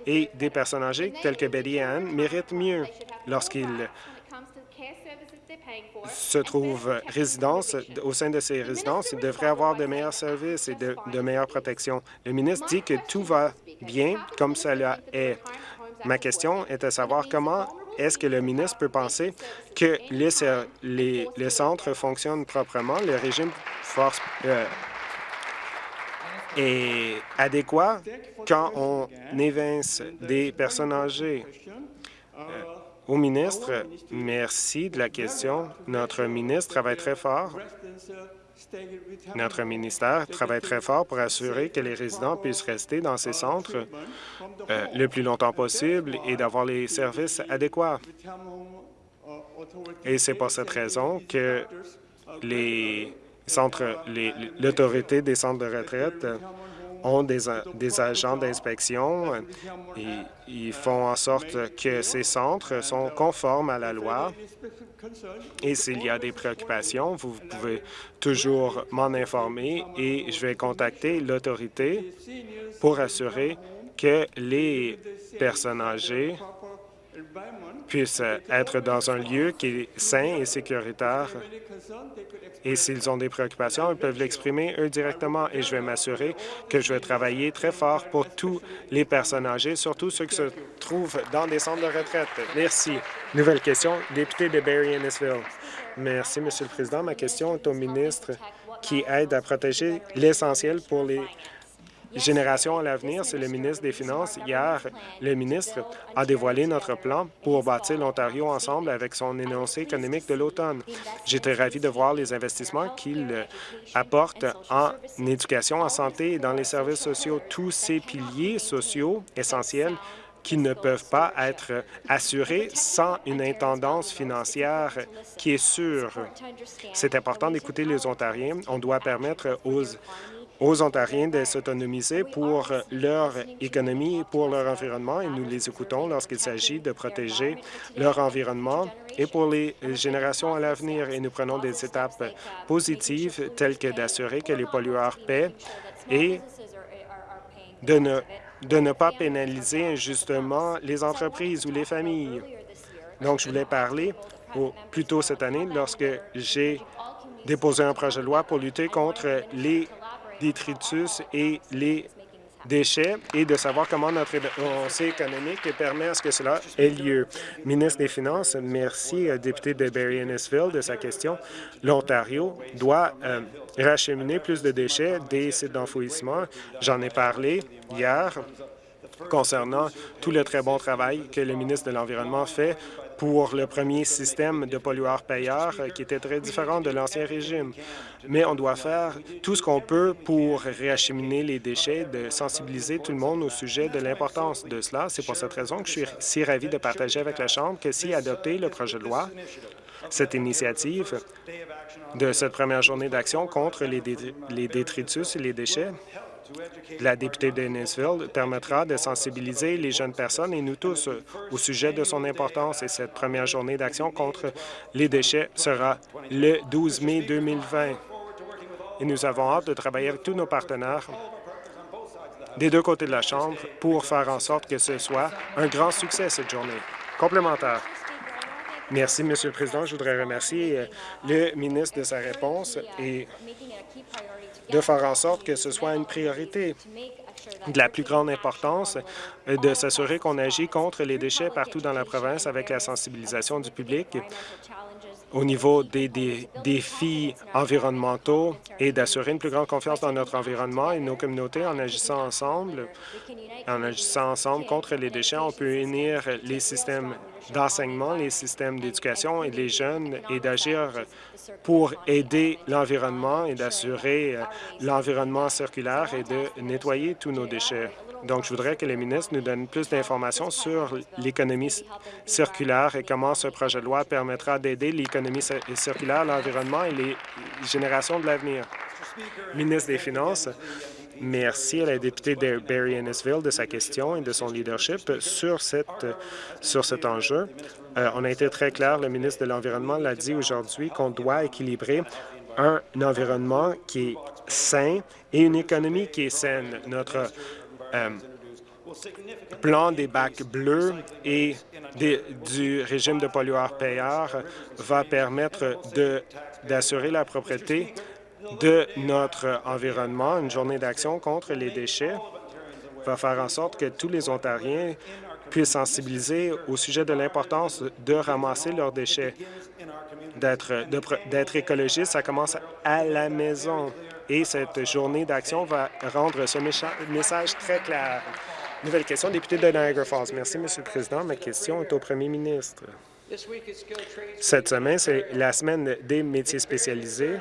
Et des personnes âgées telles que Betty Ann méritent mieux lorsqu'ils se trouvent résidence, au sein de ces résidences, ils devraient avoir de meilleurs services et de, de meilleures protections. Le ministre dit que tout va bien comme cela est. Ma question est de savoir comment est-ce que le ministre peut penser que les, centres fonctionnent proprement, le régime force euh, est adéquat quand on évince des personnes âgées. Euh, au ministre, merci de la question. Notre ministre travaille très fort notre ministère travaille très fort pour assurer que les résidents puissent rester dans ces centres euh, le plus longtemps possible et d'avoir les services adéquats. Et c'est pour cette raison que les l'autorité des centres de retraite ont des, agents d'inspection et ils font en sorte que ces centres sont conformes à la loi. Et s'il y a des préoccupations, vous pouvez toujours m'en informer et je vais contacter l'autorité pour assurer que les personnes âgées puissent être dans un lieu qui est sain et sécuritaire. Et s'ils ont des préoccupations, ils peuvent l'exprimer eux directement et je vais m'assurer que je vais travailler très fort pour tous les personnes âgées, surtout ceux qui se trouvent dans des centres de retraite. Merci. Nouvelle question, député de Barry-Ennisville. Merci, Monsieur le Président. Ma question est au ministre qui aide à protéger l'essentiel pour les Génération à l'avenir, c'est le ministre des Finances. Hier, le ministre a dévoilé notre plan pour bâtir l'Ontario ensemble avec son énoncé économique de l'automne. J'étais ravi de voir les investissements qu'il apporte en éducation, en santé et dans les services sociaux. Tous ces piliers sociaux essentiels qui ne peuvent pas être assurés sans une intendance financière qui est sûre. C'est important d'écouter les Ontariens. On doit permettre aux aux Ontariens de s'autonomiser pour leur économie pour leur environnement, et nous les écoutons lorsqu'il s'agit de protéger leur environnement et pour les générations à l'avenir. Et nous prenons des étapes positives telles que d'assurer que les pollueurs paient et de ne, de ne pas pénaliser injustement les entreprises ou les familles. Donc, je voulais parler au, plus tôt cette année lorsque j'ai déposé un projet de loi pour lutter contre les et les déchets et de savoir comment notre avancée économique permet à ce que cela ait lieu. Ministre des Finances, merci, euh, député de Barry-Ennisville, de sa question. L'Ontario doit euh, racheminer plus de déchets des sites d'enfouissement. J'en ai parlé hier concernant tout le très bon travail que le ministre de l'Environnement fait pour le premier système de pollueurs-payeurs euh, qui était très différent de l'ancien régime. Mais on doit faire tout ce qu'on peut pour réacheminer les déchets, de sensibiliser tout le monde au sujet de l'importance de cela. C'est pour cette raison que je suis si ravi de partager avec la Chambre que si adopter le projet de loi, cette initiative de cette première journée d'action contre les détritus et les déchets la députée de permettra de sensibiliser les jeunes personnes et nous tous au sujet de son importance et cette première journée d'action contre les déchets sera le 12 mai 2020. Et nous avons hâte de travailler avec tous nos partenaires des deux côtés de la Chambre pour faire en sorte que ce soit un grand succès cette journée. Complémentaire. Merci, Monsieur le Président. Je voudrais remercier euh, le ministre de sa réponse et de faire en sorte que ce soit une priorité de la plus grande importance euh, de s'assurer qu'on agit contre les déchets partout dans la province avec la sensibilisation du public au niveau des, défis environnementaux et d'assurer une plus grande confiance dans notre environnement et nos communautés en agissant ensemble. En agissant ensemble contre les déchets, on peut unir les systèmes d'enseignement, les systèmes d'éducation et les jeunes et d'agir pour aider l'environnement et d'assurer euh, l'environnement circulaire et de nettoyer tous nos déchets. Donc, je voudrais que les ministres nous donnent plus d'informations sur l'économie circulaire et comment ce projet de loi permettra d'aider l'économie circulaire, l'environnement et les générations de l'avenir. Ministre des Finances, merci à la députée de Barry Ennisville de sa question et de son leadership sur, cet enjeu. Euh, on a été très clair, le ministre de l'Environnement l'a dit aujourd'hui, qu'on doit équilibrer un environnement qui est sain et une économie qui est saine. Notre euh, plan des bacs bleus et du régime de pollueur-payeur va permettre d'assurer la propriété de notre environnement. Une journée d'action contre les déchets va faire en sorte que tous les Ontariens puissent sensibiliser au sujet de l'importance de ramasser leurs déchets. D'être écologiste, ça commence à la maison. Et cette journée d'action va rendre ce message très clair. Nouvelle question, député de Niagara Falls. Merci, Monsieur le Président. Ma question est au premier ministre. Cette semaine, c'est la semaine des métiers spécialisés.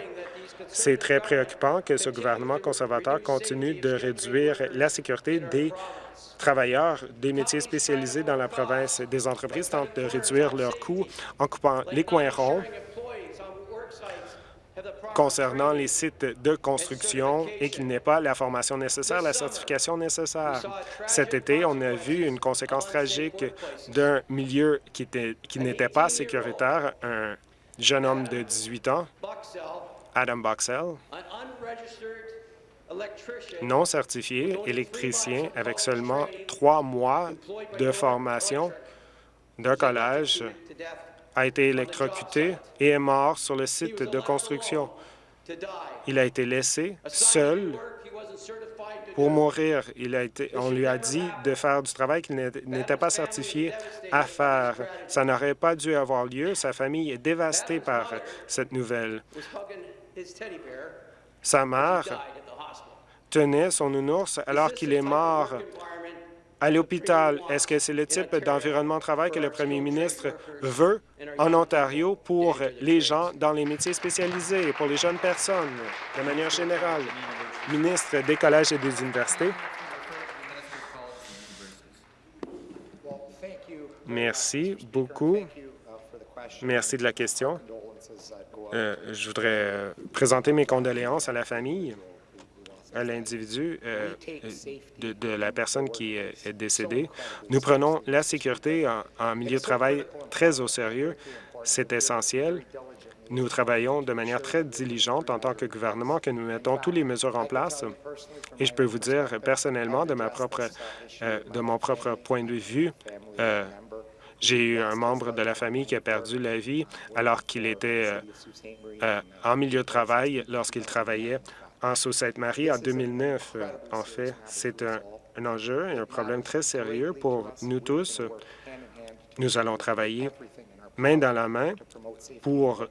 C'est très préoccupant que ce gouvernement conservateur continue de réduire la sécurité des travailleurs des métiers spécialisés dans la province. Des entreprises tentent de réduire leurs coûts en coupant les coins ronds concernant les sites de construction et qu'il n'ait pas la formation nécessaire, la certification nécessaire. Cet été, on a vu une conséquence tragique d'un milieu qui n'était pas sécuritaire, un jeune homme de 18 ans, Adam Boxell, non certifié, électricien, avec seulement trois mois de formation d'un collège, a été électrocuté et est mort sur le site de construction. Il a été laissé seul pour mourir. Il a été, on lui a dit de faire du travail qu'il n'était pas certifié à faire. Ça n'aurait pas dû avoir lieu. Sa famille est dévastée par cette nouvelle. Sa mère tenait son nounours alors qu'il est mort à l'hôpital. Est-ce que c'est le type d'environnement de travail que le premier ministre veut en Ontario pour les gens dans les métiers spécialisés et pour les jeunes personnes, de manière générale? Ministre des collèges et des universités. Merci beaucoup. Merci de la question. Euh, je voudrais euh, présenter mes condoléances à la famille à l'individu euh, de, la personne qui est décédée. Nous prenons la sécurité en, milieu de travail très au sérieux. C'est essentiel. Nous travaillons de manière très diligente en tant que gouvernement que nous mettons toutes les mesures en place. Et je peux vous dire personnellement, de, ma propre, de mon propre point de vue, j'ai eu un membre de la famille qui a perdu la vie alors qu'il était en milieu de travail lorsqu'il travaillait en Sault-Sainte-Marie en 2009. En fait, c'est un, enjeu et un problème très sérieux pour nous tous. Nous allons travailler main dans la main pour,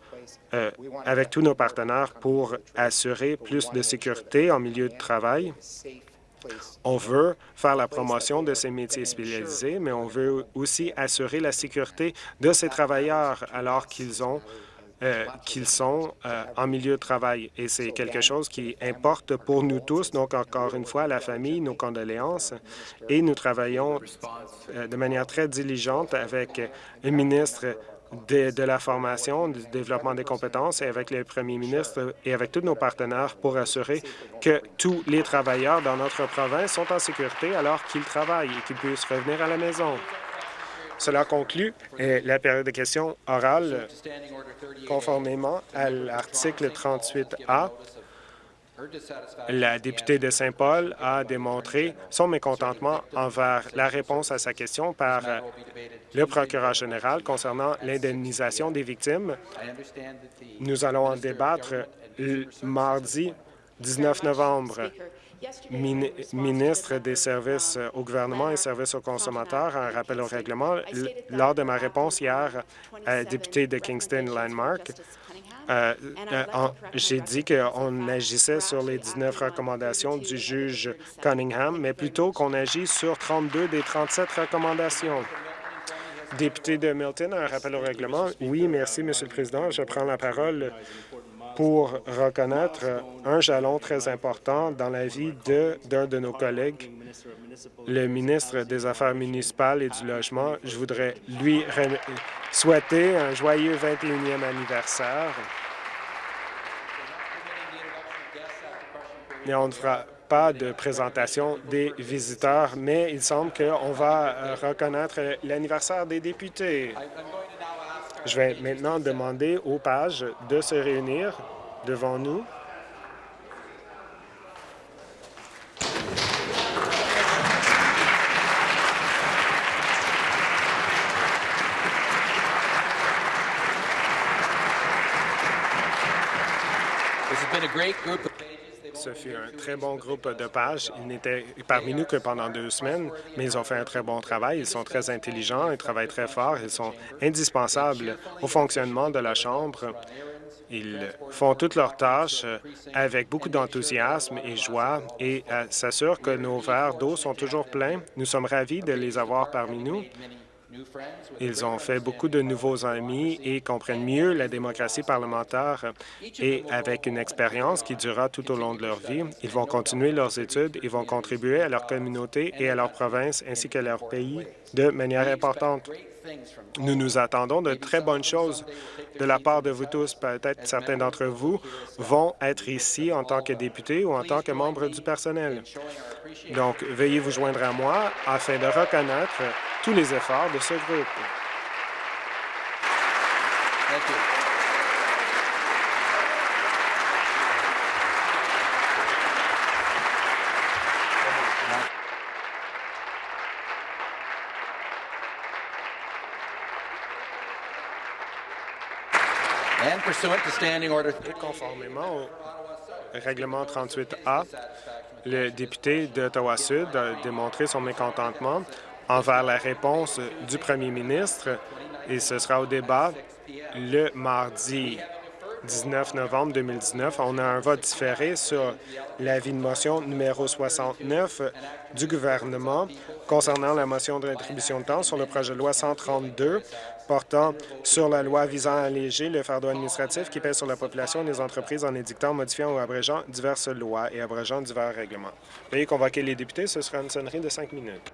euh, avec tous nos partenaires pour assurer plus de sécurité en milieu de travail. On veut faire la promotion de ces métiers spécialisés, mais on veut aussi assurer la sécurité de ces travailleurs alors qu'ils ont euh, qu'ils sont euh, en milieu de travail. Et c'est quelque chose qui importe pour nous tous. Donc, encore une fois, la famille, nos condoléances. Et nous travaillons euh, de manière très diligente avec le ministre de, la formation, du développement des compétences et avec le premier ministre et avec tous nos partenaires pour assurer que tous les travailleurs dans notre province sont en sécurité alors qu'ils travaillent et qu'ils puissent revenir à la maison. Cela conclut la période de questions orales conformément à l'article 38A. La députée de Saint-Paul a démontré son mécontentement envers la réponse à sa question par le procureur général concernant l'indemnisation des victimes. Nous allons en débattre mardi 19 novembre. Ministre des services au gouvernement et services aux consommateurs un rappel au règlement. Lors de ma réponse hier à député de Kingston Landmark, euh, euh, j'ai dit qu'on agissait sur les 19 recommandations du juge Cunningham, mais plutôt qu'on agit sur 32 des 37 recommandations. Député de Milton, un rappel au règlement. Oui, merci, Monsieur le Président. Je prends la parole pour reconnaître un jalon très important dans la vie d'un de, nos collègues, le ministre des Affaires municipales et du Logement. Je voudrais lui souhaiter un joyeux 21e anniversaire. Et on ne fera pas de présentation des visiteurs, mais il semble qu'on va reconnaître l'anniversaire des députés. Je vais maintenant demander aux pages de se réunir devant nous. Ce fut un très bon groupe de pages. Ils n'étaient parmi nous que pendant deux semaines, mais ils ont fait un très bon travail. Ils sont très intelligents, ils travaillent très fort, ils sont indispensables au fonctionnement de la Chambre. Ils font toutes leurs tâches avec beaucoup d'enthousiasme et joie et euh, s'assurent que nos verres d'eau sont toujours pleins. Nous sommes ravis de les avoir parmi nous. Ils ont fait beaucoup de nouveaux amis et comprennent mieux la démocratie parlementaire. Et avec une expérience qui durera tout au long de leur vie, ils vont continuer leurs études et vont contribuer à leur communauté et à leur province ainsi qu'à leur pays de manière importante. Nous nous attendons de très bonnes choses de la part de vous tous. Peut-être certains d'entre vous vont être ici en tant que députés ou en tant que membres du personnel. Donc, veuillez vous joindre à moi afin de reconnaître tous les efforts de ce groupe. Conformément au règlement 38A, le député d'Ottawa-Sud a démontré son mécontentement envers la réponse du premier ministre et ce sera au débat le mardi 19 novembre 2019. On a un vote différé sur l'avis de motion numéro 69 du gouvernement concernant la motion de rétribution de temps sur le projet de loi 132 portant sur la loi visant à alléger le fardeau administratif qui pèse sur la population et les entreprises en édictant, modifiant ou abrégeant diverses lois et abrégeant divers règlements. Veuillez convoquer les députés. Ce sera une sonnerie de cinq minutes.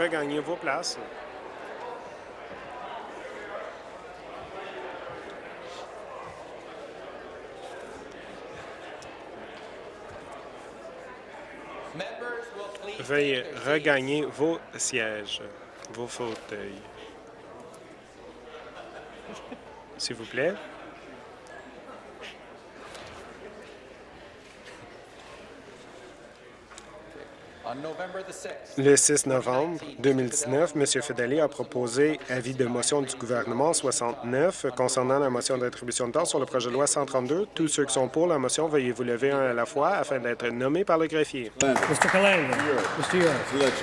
Regagner vos places. Veuillez regagner vos sièges, vos fauteuils. S'il vous plaît. Le 6 novembre 2019, M. Fedeli a proposé avis de motion du gouvernement 69 concernant la motion d'attribution de temps sur le projet de loi 132. Tous ceux qui sont pour la motion, veuillez vous lever un à la fois afin d'être nommés par le greffier. Mr. Calandra. Mr. York.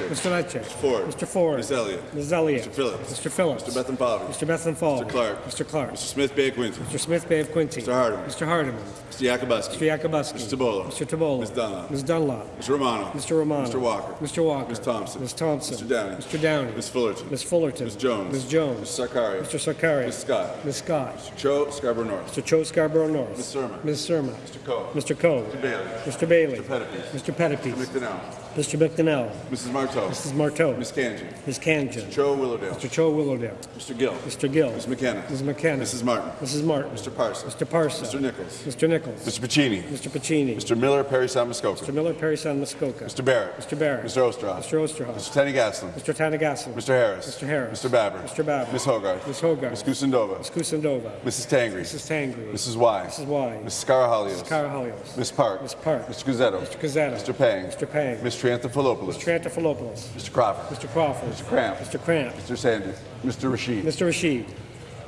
Mr. Lecce. Ford. Mr. Ford. Ms. Elliott. Ms. Elliott. Mr. Phillips. Mr. Phillips. Mr. Bethenpavy. Mr. Bethenfall. Mr. Clark. Mr. Clark. Mr. Smith Bay Quinton. Mr. Smith Bay of Quincy. Mr. Hardeman. Mr. Hardeman. Mr. Yakubuski. Mr. Yakubuski. Mr. Tabola. Mr. Tabola. Ms. Dunlop. Ms. Dunlop. Mr. Romano. Mr. Romano. Mr. Walker. Mr. Walker. Ms. Thompson. Ms. Thompson. Mr. Downey. Mr. Downey. Ms. Fullerton. Ms. Fullerton. Ms. Jones. Ms. Jones. Mr. Sarkaria. Mr. Sarkaria. Ms. Scott. Ms. Scott. Mr. Cho Scarborough North. Mr. Cho Scarborough North. Ms. Surma. Ms. Surma. Mr. Coe. Mr. Coe. Mr. Bailey. Mr. Bailey. Mr. Pettipies. Mr. Pettipies. McDonnell. Mr. McDonnell. Mrs. Marteau. Mrs. Marteau. Ms. Kanji. Ms. Kanjan. Cho Willowdale. Mr. Cho Willowdale. Mr. Gill. Mr. Gill. Ms. McKenna. Ms. McKenna. Mrs. Martin. Mrs. Martin. Mr. Parsons. Mr. Parsa. Mr. Nichols. Mr. Nichols. Mr. Pacini. Mr. Pacini. Mr. Miller, Perry San Mr. Miller, Perry San Muskoka. Mr. Barrett. Mr. Barrett. Mr. Osterhoff. Mr. Osterhoff. Mr. Tenny Gaslin. Mr. Tanagaslan. Mr. Harris. Mr. Harris. Mr. Babber. Mr. Babber. Ms. Hogarth. Ms. Hogarth. Ms. Kusindova. Ms. Kusindova. Mrs. Tangri. Mrs. Tangri. Mrs. Y. Mrs. Y. Mrs. Scarahalios. Carahalios. Ms. Park. Ms. Park. Mr. Guzzetto. Mr. Gazzetto. Mr. Pang. Mr. Pang. Ms. Triantafilopoulos. Trantafilopoulos. Mr. Crawford. Mr. Crawford. Mr. Cramp. Mr. Cramp. Mr. Sandy. Mr. Rashid. Mr. Rashid.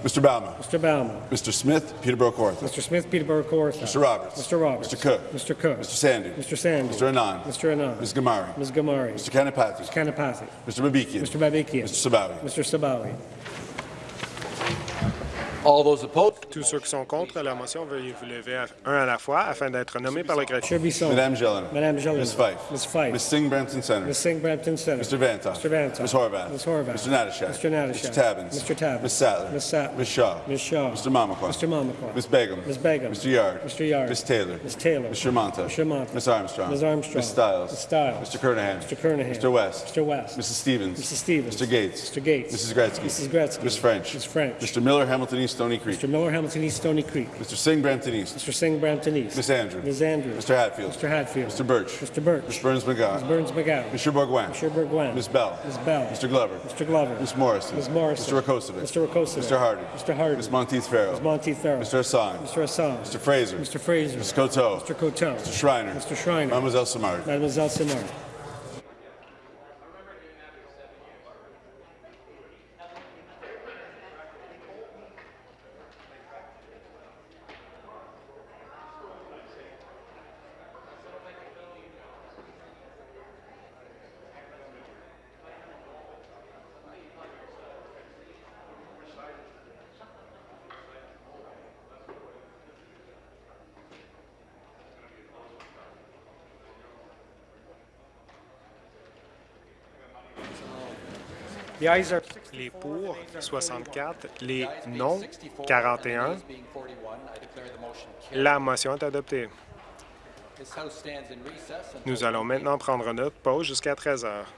Mr. Bauman. Mr. Bauman. Mr. Smith, Peterborough Kawartha. Mr. Smith, Peterborough Kawartha. Mr. Roberts. Mr. Roberts. Mr. Cook. Mr. Cook. Mr. Sandy. Mr. Sandy. Mr. Anand. Mr. Anand. Ms. Gamari. Ms. Gamari. Mr. Kanapathy. Kanapathy. Mr. Babikian. Mr. Babikian. Mr. Sabawi. Mr. Sabawi. All those opposed? Tous ceux qui sont contre la motion, veuillez vous lever à- un à la fois afin d'être nommés par le greffier. Chair Bisson. Madame Jelena. Madame Jelena. Ms. Fife. Ms. Fife. Ms. Singh Brampton Center. Ms. Singh Brampton Center. Mr. Vantoff. Mr. Vantoff. Ms. Horvath. Ms. Horvath. Mr. Natashak. Mr. Natashak. Mr. Tabbins. Mr. Tabbins. Ms. Sattler. Ms. Sattler. Ms. Shaw. Ms. Shaw. Mr. Mamakwa. Mr. Mamakwa. Ms. Begum. Ms. Begum. Mr. Yard. Mr. Yard. Ms. Taylor. Ms. Taylor. Mr. Monta. Mr. Monta. Ms. Armstrong. Ms. Armstrong. Ms. Stiles. Ms. Stiles. Mr. Kernahan. Mr. Kernahan. Mr. West. Mr. West. Mrs. Stevens. Mrs. Stevens. Mr. Gates. Mr. Gates. Mrs. Gretzky. Mrs. Gretzky. Ms. French. Ms. French. Mr. Miller, Hamilton East, Stony Creek. Mr. Miller, Hamilton East, Stony Creek. Mr. Singh, Brampton East. Mr. Singh, Brampton East. Ms. Andrew. Ms. Andrews. Mr. Hatfield. Mr. Hatfield. Mr. Birch. Mr. Birch. Ms. Burns McGowan. Ms. Burns McGowan. Mr. Bourguin. Mr. Burguen. Ms. Bell. Ms. Bell. Mr. Glover. Mr. Glover. Ms. Morrison. Ms. Morrison. Mr. Rakosovic. Mr. Rakosovic. Mr. Hardy. Mr. Hardy. Ms. Monteith Farrell. Ms. Monteith Farrell. Mr. Hassan. Mr. Hassan. Mr. Fraser. Mr. Fraser. Mr. Coteau. Mr. Coteau. Mr. Schreiner. Mr. Schreiner. Mademoiselle Samard. Mademoiselle Simard. Les pour, 64. Les non, 41. La motion est adoptée. Nous allons maintenant prendre notre pause jusqu'à 13 heures.